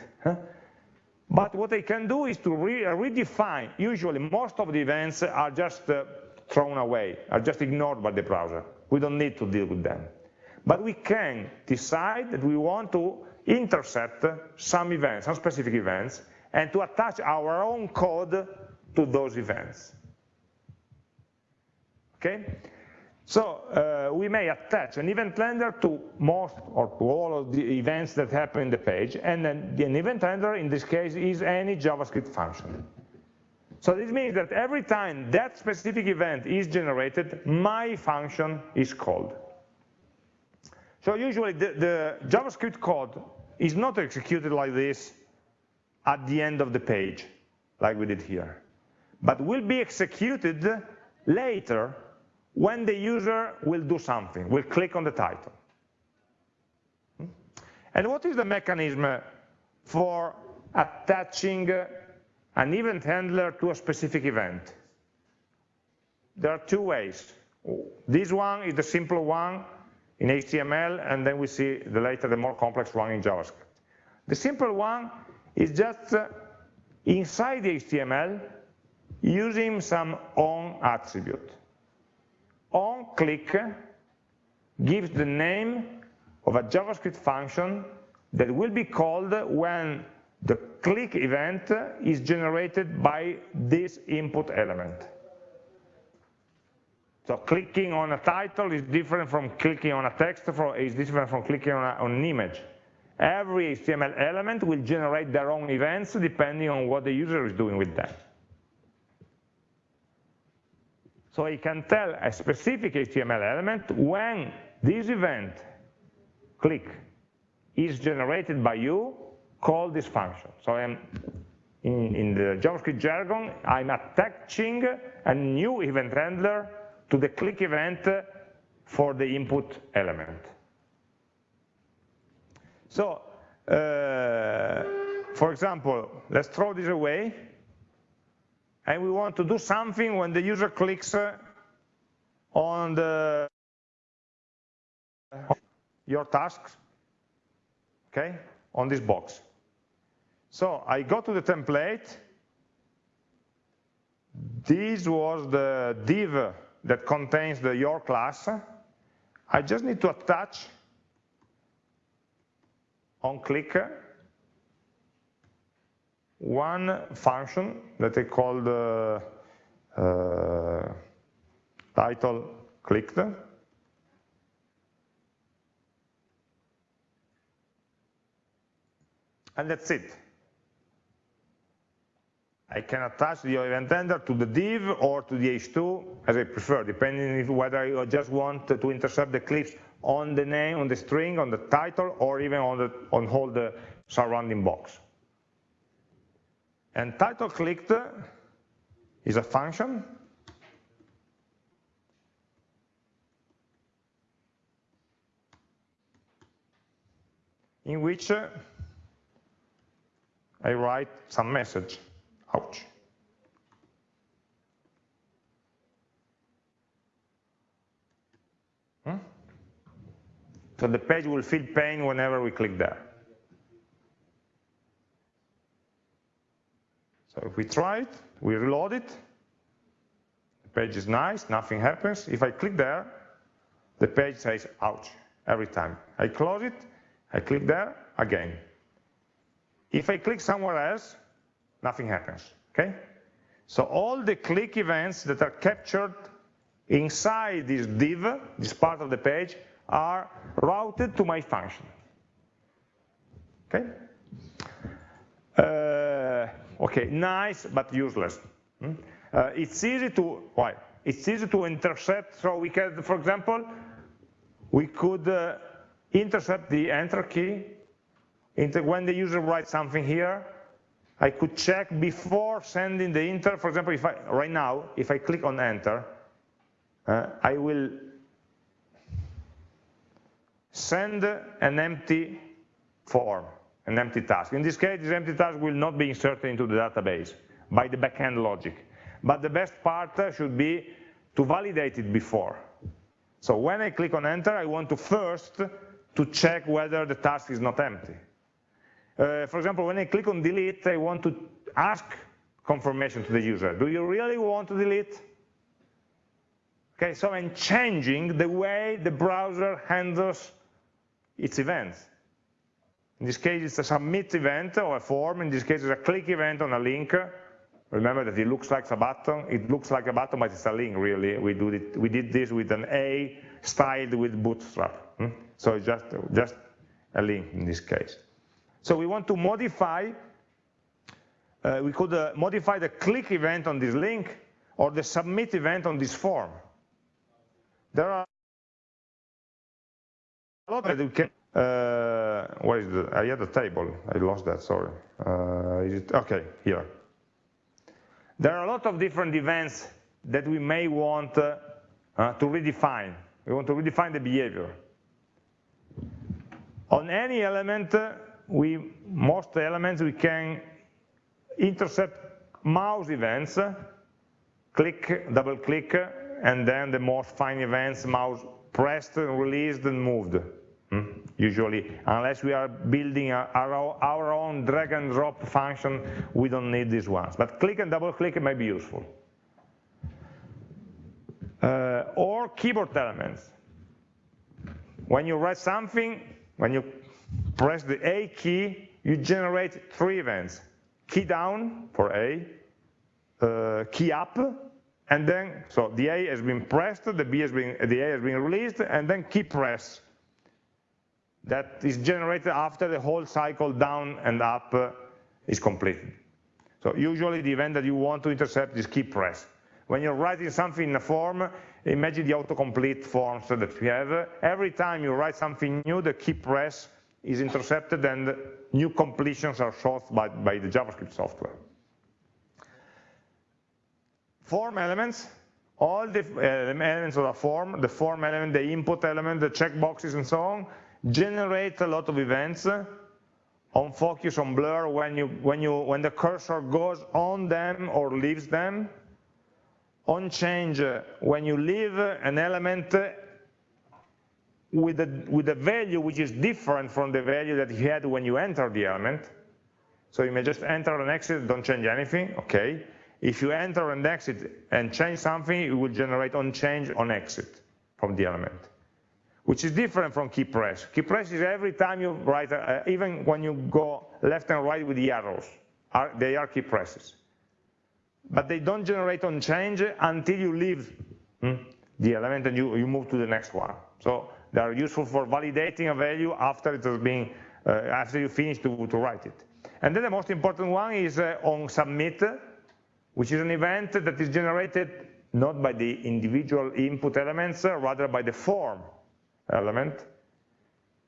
S1: But what I can do is to re redefine, usually most of the events are just uh, thrown away, are just ignored by the browser. We don't need to deal with them. But we can decide that we want to intercept some events, some specific events, and to attach our own code to those events. Okay? So uh, we may attach an event handler to most or to all of the events that happen in the page, and then an event handler in this case is any JavaScript function. So this means that every time that specific event is generated, my function is called. So usually the, the JavaScript code is not executed like this at the end of the page, like we did here, but will be executed later when the user will do something, will click on the title. And what is the mechanism for attaching an event handler to a specific event? There are two ways. This one is the simple one in HTML, and then we see the later, the more complex one in JavaScript. The simple one is just uh, inside the HTML using some on attribute. On click gives the name of a JavaScript function that will be called when the click event is generated by this input element. So clicking on a title is different from clicking on a text, or is different from clicking on, a, on an image. Every HTML element will generate their own events depending on what the user is doing with them. So I can tell a specific HTML element when this event, click, is generated by you, call this function. So I'm in, in the JavaScript jargon, I'm attaching a new event handler to the click event for the input element. So, uh, for example, let's throw this away, and we want to do something when the user clicks uh, on the your tasks, okay, on this box. So I go to the template. This was the div that contains the your class. I just need to attach on click one function that I called uh, uh, title clicked. And that's it. I can attach the event handler to the div or to the h2 as I prefer, depending whether I just want to intercept the clips on the name, on the string, on the title, or even on, the, on all the surrounding box. And title clicked is a function in which I write some message. Ouch. Hmm? So the page will feel pain whenever we click there. So if we try it, we reload it, the page is nice, nothing happens. If I click there, the page says, ouch, every time. I close it, I click there, again. If I click somewhere else, nothing happens, okay? So all the click events that are captured inside this div, this part of the page, are routed to my function, okay? Uh, okay, nice but useless. Hmm? Uh, it's easy to, why? It's easy to intercept, so we can, for example, we could uh, intercept the enter key when the user writes something here, I could check before sending the enter. For example, if I, right now, if I click on enter, uh, I will send an empty form, an empty task. In this case, this empty task will not be inserted into the database by the backend logic. But the best part should be to validate it before. So when I click on enter, I want to first to check whether the task is not empty. Uh, for example, when I click on delete, I want to ask confirmation to the user. Do you really want to delete? Okay, so I'm changing the way the browser handles its events. In this case, it's a submit event or a form. In this case, it's a click event on a link. Remember that it looks like a button. It looks like a button, but it's a link, really. We, do it, we did this with an A styled with Bootstrap. Hmm? So it's just, just a link in this case. So we want to modify, uh, we could uh, modify the click event on this link or the submit event on this form. There are a lot that we can, uh, what is the, I had a table, I lost that, sorry. Uh, is it, okay, here. There are a lot of different events that we may want uh, uh, to redefine. We want to redefine the behavior. On any element, we, most elements we can intercept mouse events, click, double click, and then the most fine events, mouse pressed, released, and moved. Hmm? Usually, unless we are building our, own drag and drop function, we don't need these ones. But click and double click may be useful. Uh, or keyboard elements. When you write something, when you press the A key, you generate three events. Key down for A, uh, key up, and then, so the A has been pressed, the B has been, the A has been released, and then key press. That is generated after the whole cycle down and up uh, is completed. So usually the event that you want to intercept is key press. When you're writing something in a form, imagine the autocomplete forms that we have. Every time you write something new, the key press is intercepted and new completions are solved by, by the JavaScript software. Form elements, all the uh, elements of a form, the form element, the input element, the checkboxes and so on, generate a lot of events on focus, on blur, when, you, when, you, when the cursor goes on them or leaves them, on change, when you leave an element with a, with a value which is different from the value that you had when you entered the element. So you may just enter and exit, don't change anything, okay. If you enter and exit and change something, it will generate on change on exit from the element, which is different from key press. Key press is every time you write, uh, even when you go left and right with the arrows. are, they are key presses. But they don't generate on change until you leave hmm, the element and you, you move to the next one. So they are useful for validating a value after it has been, uh, after you finish to, to write it. And then the most important one is uh, on submit, which is an event that is generated not by the individual input elements, uh, rather by the form element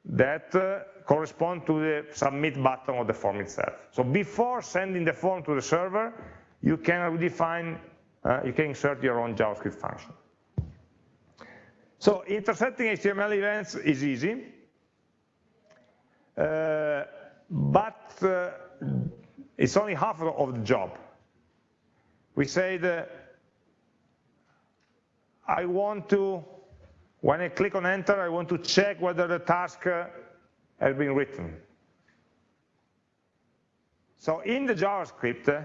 S1: that uh, correspond to the submit button of the form itself. So before sending the form to the server, you can redefine, uh, you can insert your own JavaScript function. So intercepting HTML events is easy, uh, but uh, it's only half of the job. We say that I want to, when I click on enter, I want to check whether the task uh, has been written. So in the JavaScript uh,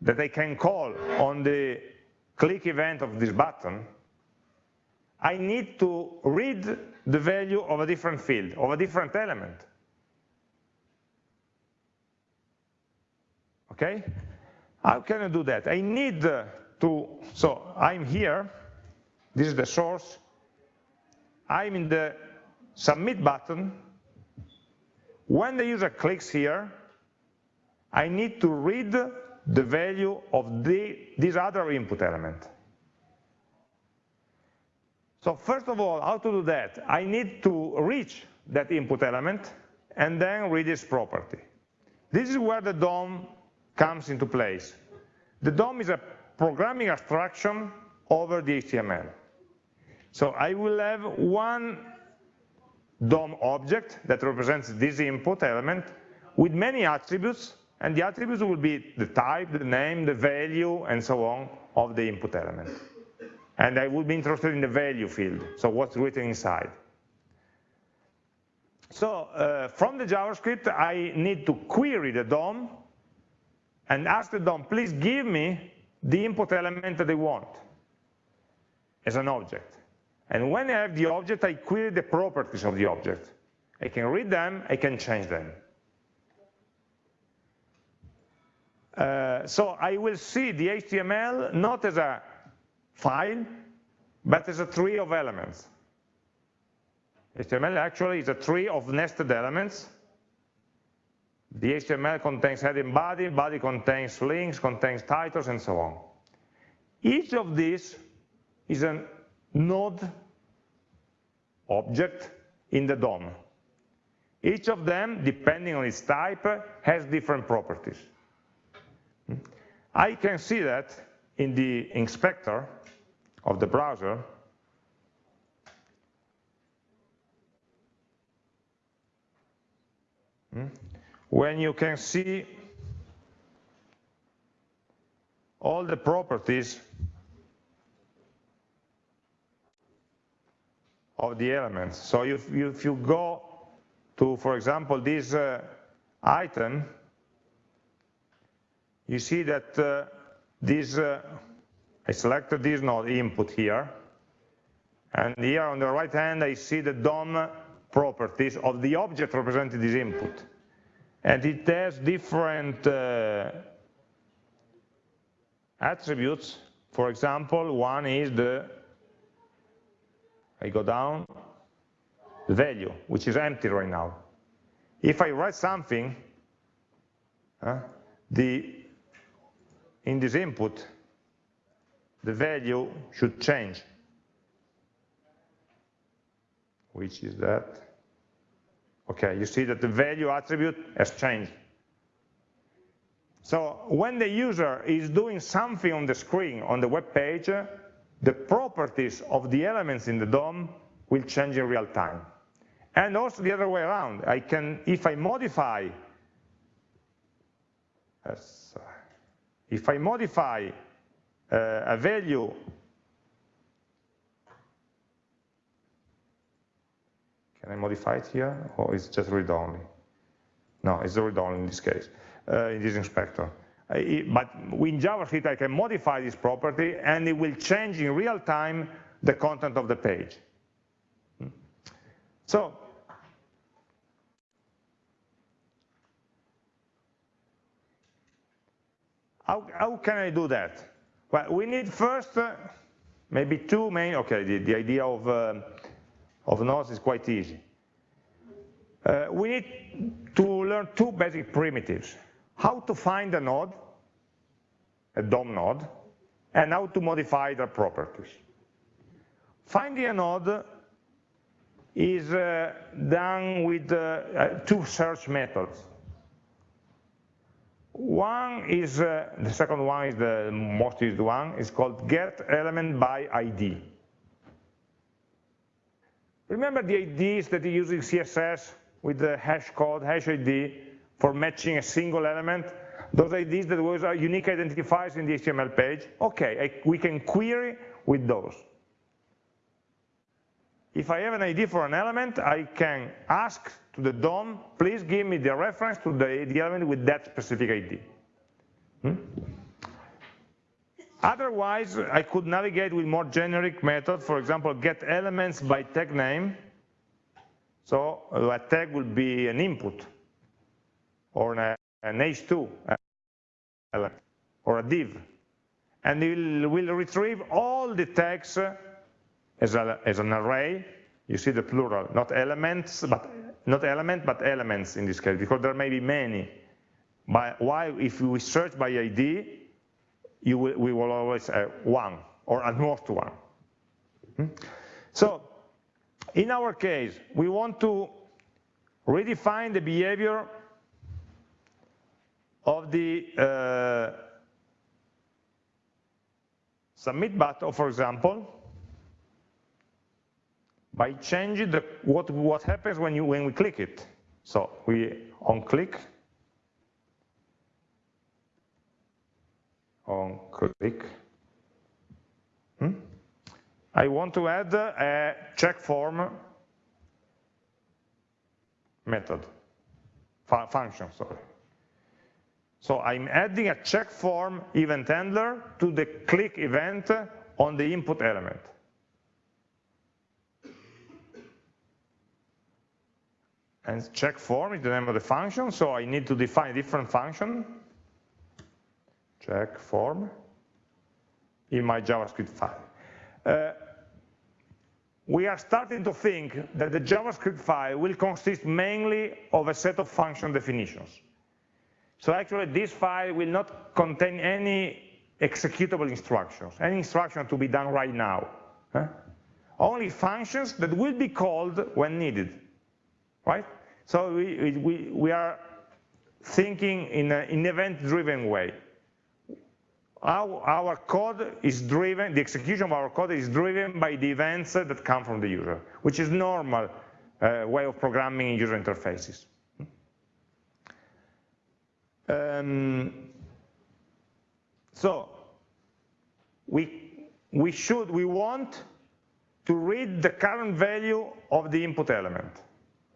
S1: that I can call on the click event of this button, I need to read the value of a different field, of a different element. Okay? How can I do that? I need to, so I'm here, this is the source, I'm in the submit button. When the user clicks here, I need to read the value of the, this other input element. So first of all, how to do that? I need to reach that input element and then read its property. This is where the DOM comes into place. The DOM is a programming abstraction over the HTML. So I will have one DOM object that represents this input element with many attributes, and the attributes will be the type, the name, the value, and so on of the input element. And I would be interested in the value field, so what's written inside. So uh, from the JavaScript, I need to query the DOM and ask the DOM, please give me the input element that I want as an object. And when I have the object, I query the properties of the object. I can read them, I can change them. Uh, so I will see the HTML not as a file, but as a tree of elements. HTML actually is a tree of nested elements the HTML contains heading body, body contains links, contains titles, and so on. Each of these is a node object in the DOM. Each of them, depending on its type, has different properties. I can see that in the inspector of the browser when you can see all the properties of the elements. So if you, if you go to, for example, this uh, item, you see that uh, this, uh, I selected this node input here, and here on the right hand I see the DOM properties of the object representing this input and it has different uh, attributes. For example, one is the, I go down, the value, which is empty right now. If I write something, uh, the, in this input, the value should change. Which is that? Okay, you see that the value attribute has changed. So when the user is doing something on the screen, on the web page, the properties of the elements in the DOM will change in real time. And also the other way around, I can, if I modify, if I modify uh, a value Can I modify it here, or is it just read-only? No, it's read-only in this case, uh, in this inspector. I, but in JavaScript, I can modify this property, and it will change in real time the content of the page. Hmm? So, how, how can I do that? Well, we need first uh, maybe two main, okay, the, the idea of, uh, of nodes is quite easy. Uh, we need to learn two basic primitives. How to find a node, a DOM node, and how to modify their properties. Finding a node is uh, done with uh, uh, two search methods. One is, uh, the second one is the most used one, is called get element by ID. Remember the IDs that you use in CSS with the hash code, hash ID, for matching a single element? Those IDs that was unique identifiers in the HTML page? Okay, I, we can query with those. If I have an ID for an element, I can ask to the DOM, please give me the reference to the, the element with that specific ID. Hmm? Otherwise, I could navigate with more generic methods, for example, get elements by tag name. So a tag will be an input, or an, an H2 element, or a div. And it will, will retrieve all the tags as, a, as an array, you see the plural, not elements, but not element, but elements in this case, because there may be many. But why, if we search by ID, you will, we will always have one, or at most one. Hmm? So, in our case, we want to redefine the behavior of the uh, submit button, for example, by changing the, what, what happens when, you, when we click it. So we on click, on click. Hmm? I want to add a check form method, fu function, sorry. So I'm adding a check form event handler to the click event on the input element. and check form is the name of the function, so I need to define a different function, check form, in my JavaScript file. Uh, we are starting to think that the JavaScript file will consist mainly of a set of function definitions. So actually this file will not contain any executable instructions, any instruction to be done right now. Huh? Only functions that will be called when needed, right? So we, we, we are thinking in an event-driven way. Our, our, code is driven, the execution of our code is driven by the events that come from the user, which is normal uh, way of programming in user interfaces. Um, so we, we should, we want to read the current value of the input element.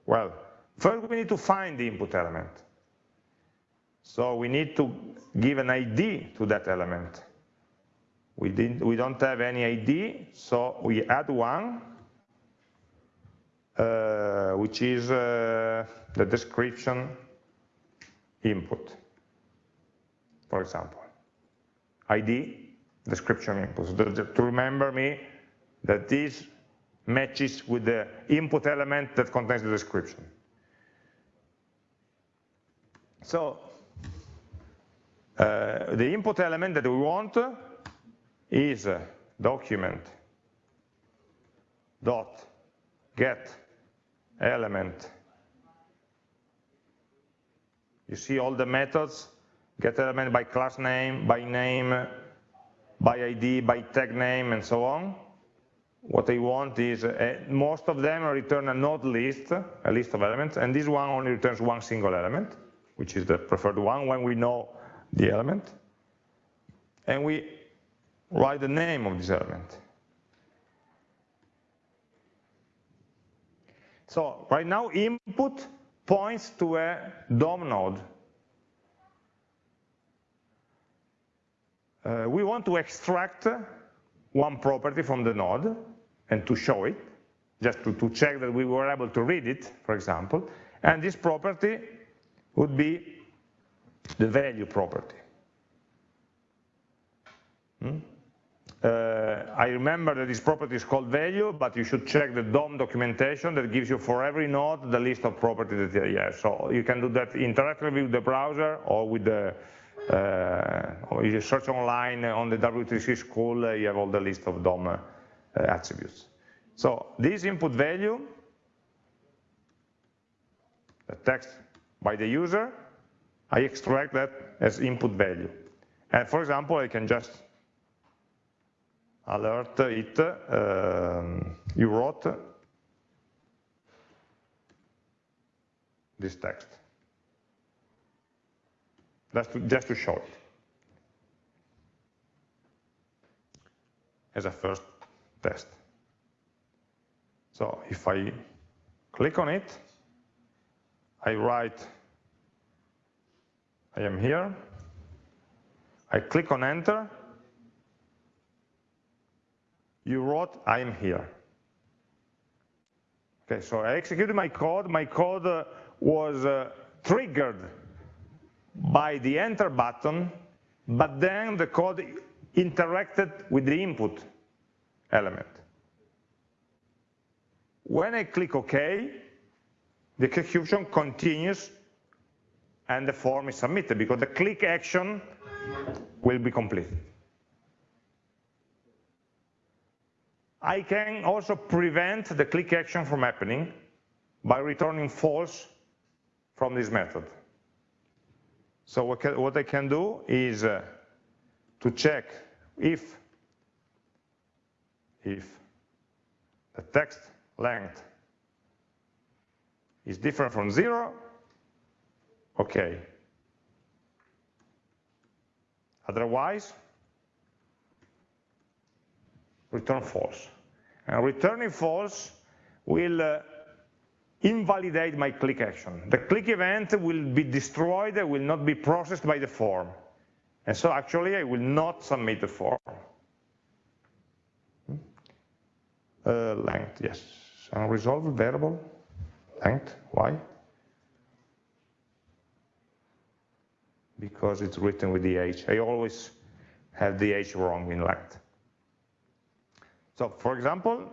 S1: Well, First, we need to find the input element. So we need to give an ID to that element. We, didn't, we don't have any ID, so we add one, uh, which is uh, the description input, for example. ID, description input. To remember me that this matches with the input element that contains the description. So uh, the input element that we want is document dot get element. You see all the methods, get element by class name, by name, by ID, by tag name, and so on. What I want is, uh, most of them return a node list, a list of elements, and this one only returns one single element which is the preferred one when we know the element. And we write the name of this element. So right now input points to a DOM node. Uh, we want to extract one property from the node and to show it, just to, to check that we were able to read it, for example. And this property would be the value property. Hmm? Uh, I remember that this property is called value, but you should check the DOM documentation that gives you for every node the list of properties that you have. So you can do that interactively with the browser or with the, you search online on the W3C school, uh, you have all the list of DOM uh, attributes. So this input value, the text by the user, I extract that as input value. And for example, I can just alert it, um, you wrote this text. Just to, just to show it. As a first test. So if I click on it, I write, I am here, I click on enter, you wrote, I am here. Okay, so I executed my code. My code uh, was uh, triggered by the enter button, but then the code interacted with the input element. When I click OK, the execution continues and the form is submitted because the click action will be completed. I can also prevent the click action from happening by returning false from this method. So what, can, what I can do is uh, to check if, if the text length is different from zero, okay. Otherwise, return false. And returning false will uh, invalidate my click action. The click event will be destroyed, it will not be processed by the form. And so actually I will not submit the form. Hmm? Uh, length, yes. Unresolved variable, length, why? Because it's written with the h. I always have the h wrong in length. So for example,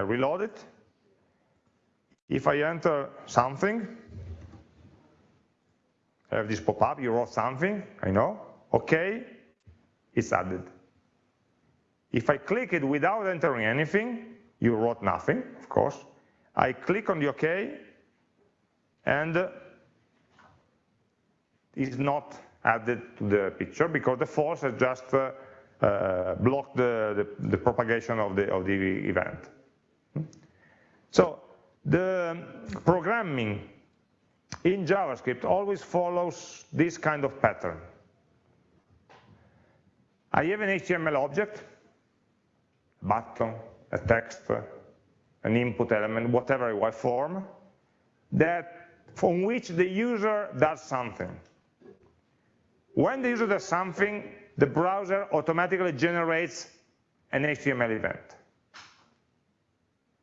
S1: I reload it. If I enter something, I have this pop-up, you wrote something, I know, okay, it's added. If I click it without entering anything, you wrote nothing, of course. I click on the OK, and it's not added to the picture because the false has just uh, uh, blocked the, the, the, propagation of the, of the event. So the programming in JavaScript always follows this kind of pattern. I have an HTML object, a button, a text, an input element, whatever I form, that from which the user does something. When the user does something, the browser automatically generates an HTML event.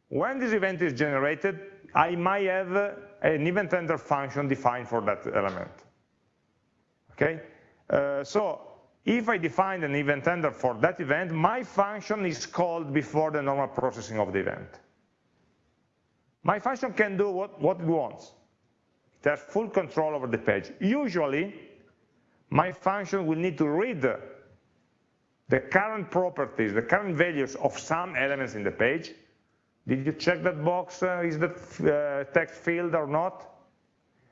S1: When this event is generated, I might have an event handler function defined for that element. Okay, uh, so if I define an event handler for that event, my function is called before the normal processing of the event. My function can do what, what it wants. It has full control over the page. Usually, my function will need to read the current properties, the current values of some elements in the page. Did you check that box? Uh, is that uh, text field or not?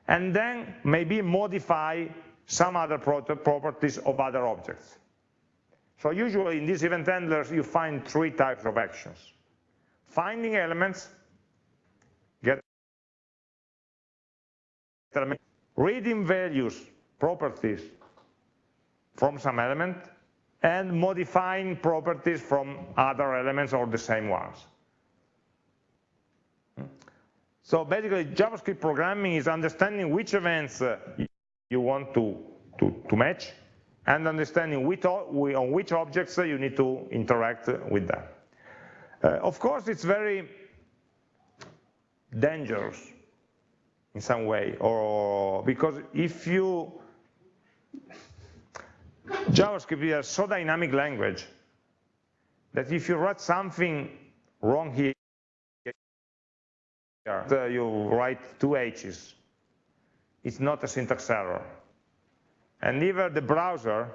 S1: And then maybe modify some other properties of other objects. So usually in these event handlers, you find three types of actions. Finding elements, get reading values, properties from some element and modifying properties from other elements or the same ones. So basically JavaScript programming is understanding which events uh, you want to, to, to, match and understanding which, on which objects you need to interact with them. Uh, of course, it's very dangerous in some way, or because if you JavaScript is a so dynamic language that if you write something wrong here, you write two H's. It's not a syntax error. And even the browser,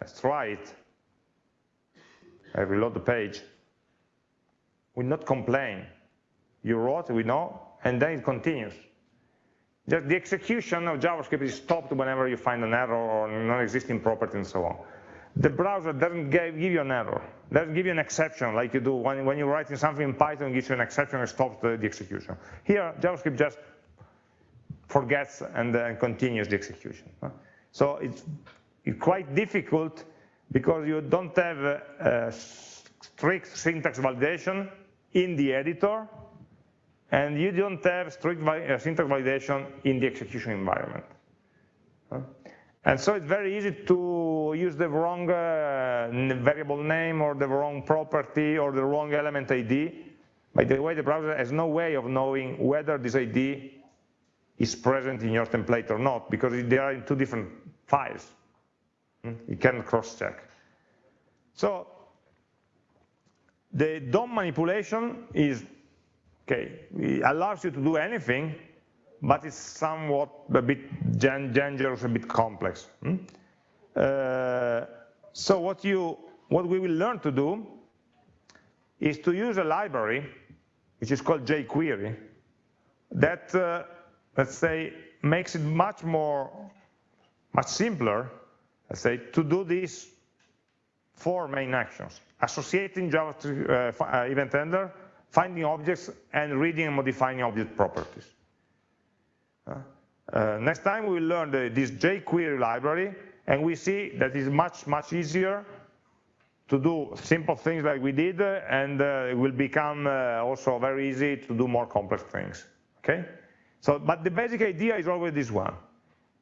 S1: let's try it, I reload the page, will not complain. You wrote, we know, and then it continues. Just the execution of JavaScript is stopped whenever you find an error or non-existing property and so on. The browser doesn't give you an error, doesn't give you an exception like you do when, when you're writing something in Python, gives you an exception and stops the, the execution. Here, JavaScript just forgets and, uh, continues the execution. So it's, it's, quite difficult because you don't have a strict syntax validation in the editor, and you don't have strict uh, syntax validation in the execution environment. And so it's very easy to use the wrong uh, variable name or the wrong property or the wrong element ID. By the way, the browser has no way of knowing whether this ID is present in your template or not, because they are in two different files. Hmm? You can cross-check. So the DOM manipulation is, okay, it allows you to do anything, but it's somewhat a bit dangerous, a bit complex. Hmm? Uh, so what you, what we will learn to do is to use a library, which is called jQuery, that, uh, let's say, makes it much more, much simpler, let's say, to do these four main actions. Associating JavaScript uh, uh, event handler, finding objects, and reading and modifying object properties. Uh, uh, next time we will learn the, this jQuery library, and we see that it's much, much easier to do simple things like we did, and uh, it will become uh, also very easy to do more complex things, okay? So, but the basic idea is always this one.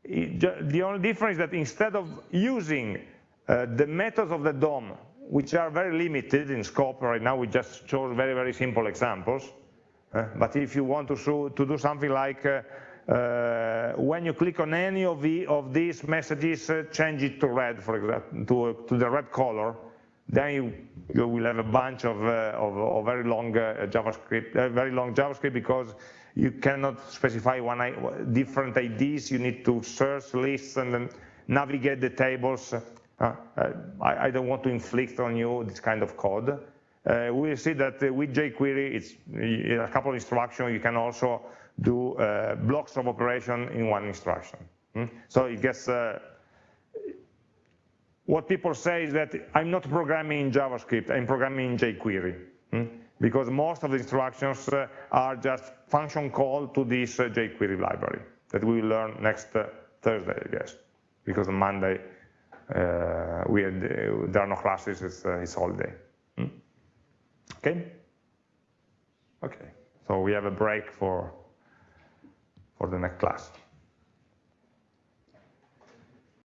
S1: It, the only difference is that instead of using uh, the methods of the DOM, which are very limited in scope right now, we just chose very, very simple examples, uh, but if you want to, show, to do something like uh, uh, when you click on any of, the, of these messages, uh, change it to red, for example, to, to the red color, then you, you will have a bunch of, uh, of, of, very long uh, JavaScript, uh, very long JavaScript because you cannot specify one different IDs. You need to search lists and navigate the tables. Uh, I, I, don't want to inflict on you this kind of code. we'll see that with jQuery, it's a couple of instructions. You can also do uh, blocks of operation in one instruction. Hmm? So it gets, uh, what people say is that I'm not programming in JavaScript, I'm programming in jQuery. Hmm? Because most of the instructions uh, are just function call to this uh, jQuery library that we will learn next uh, Thursday, I guess. Because on Monday, uh, we had, there are no classes, it's, it's all day. Hmm? Okay? Okay, so we have a break for for the next class.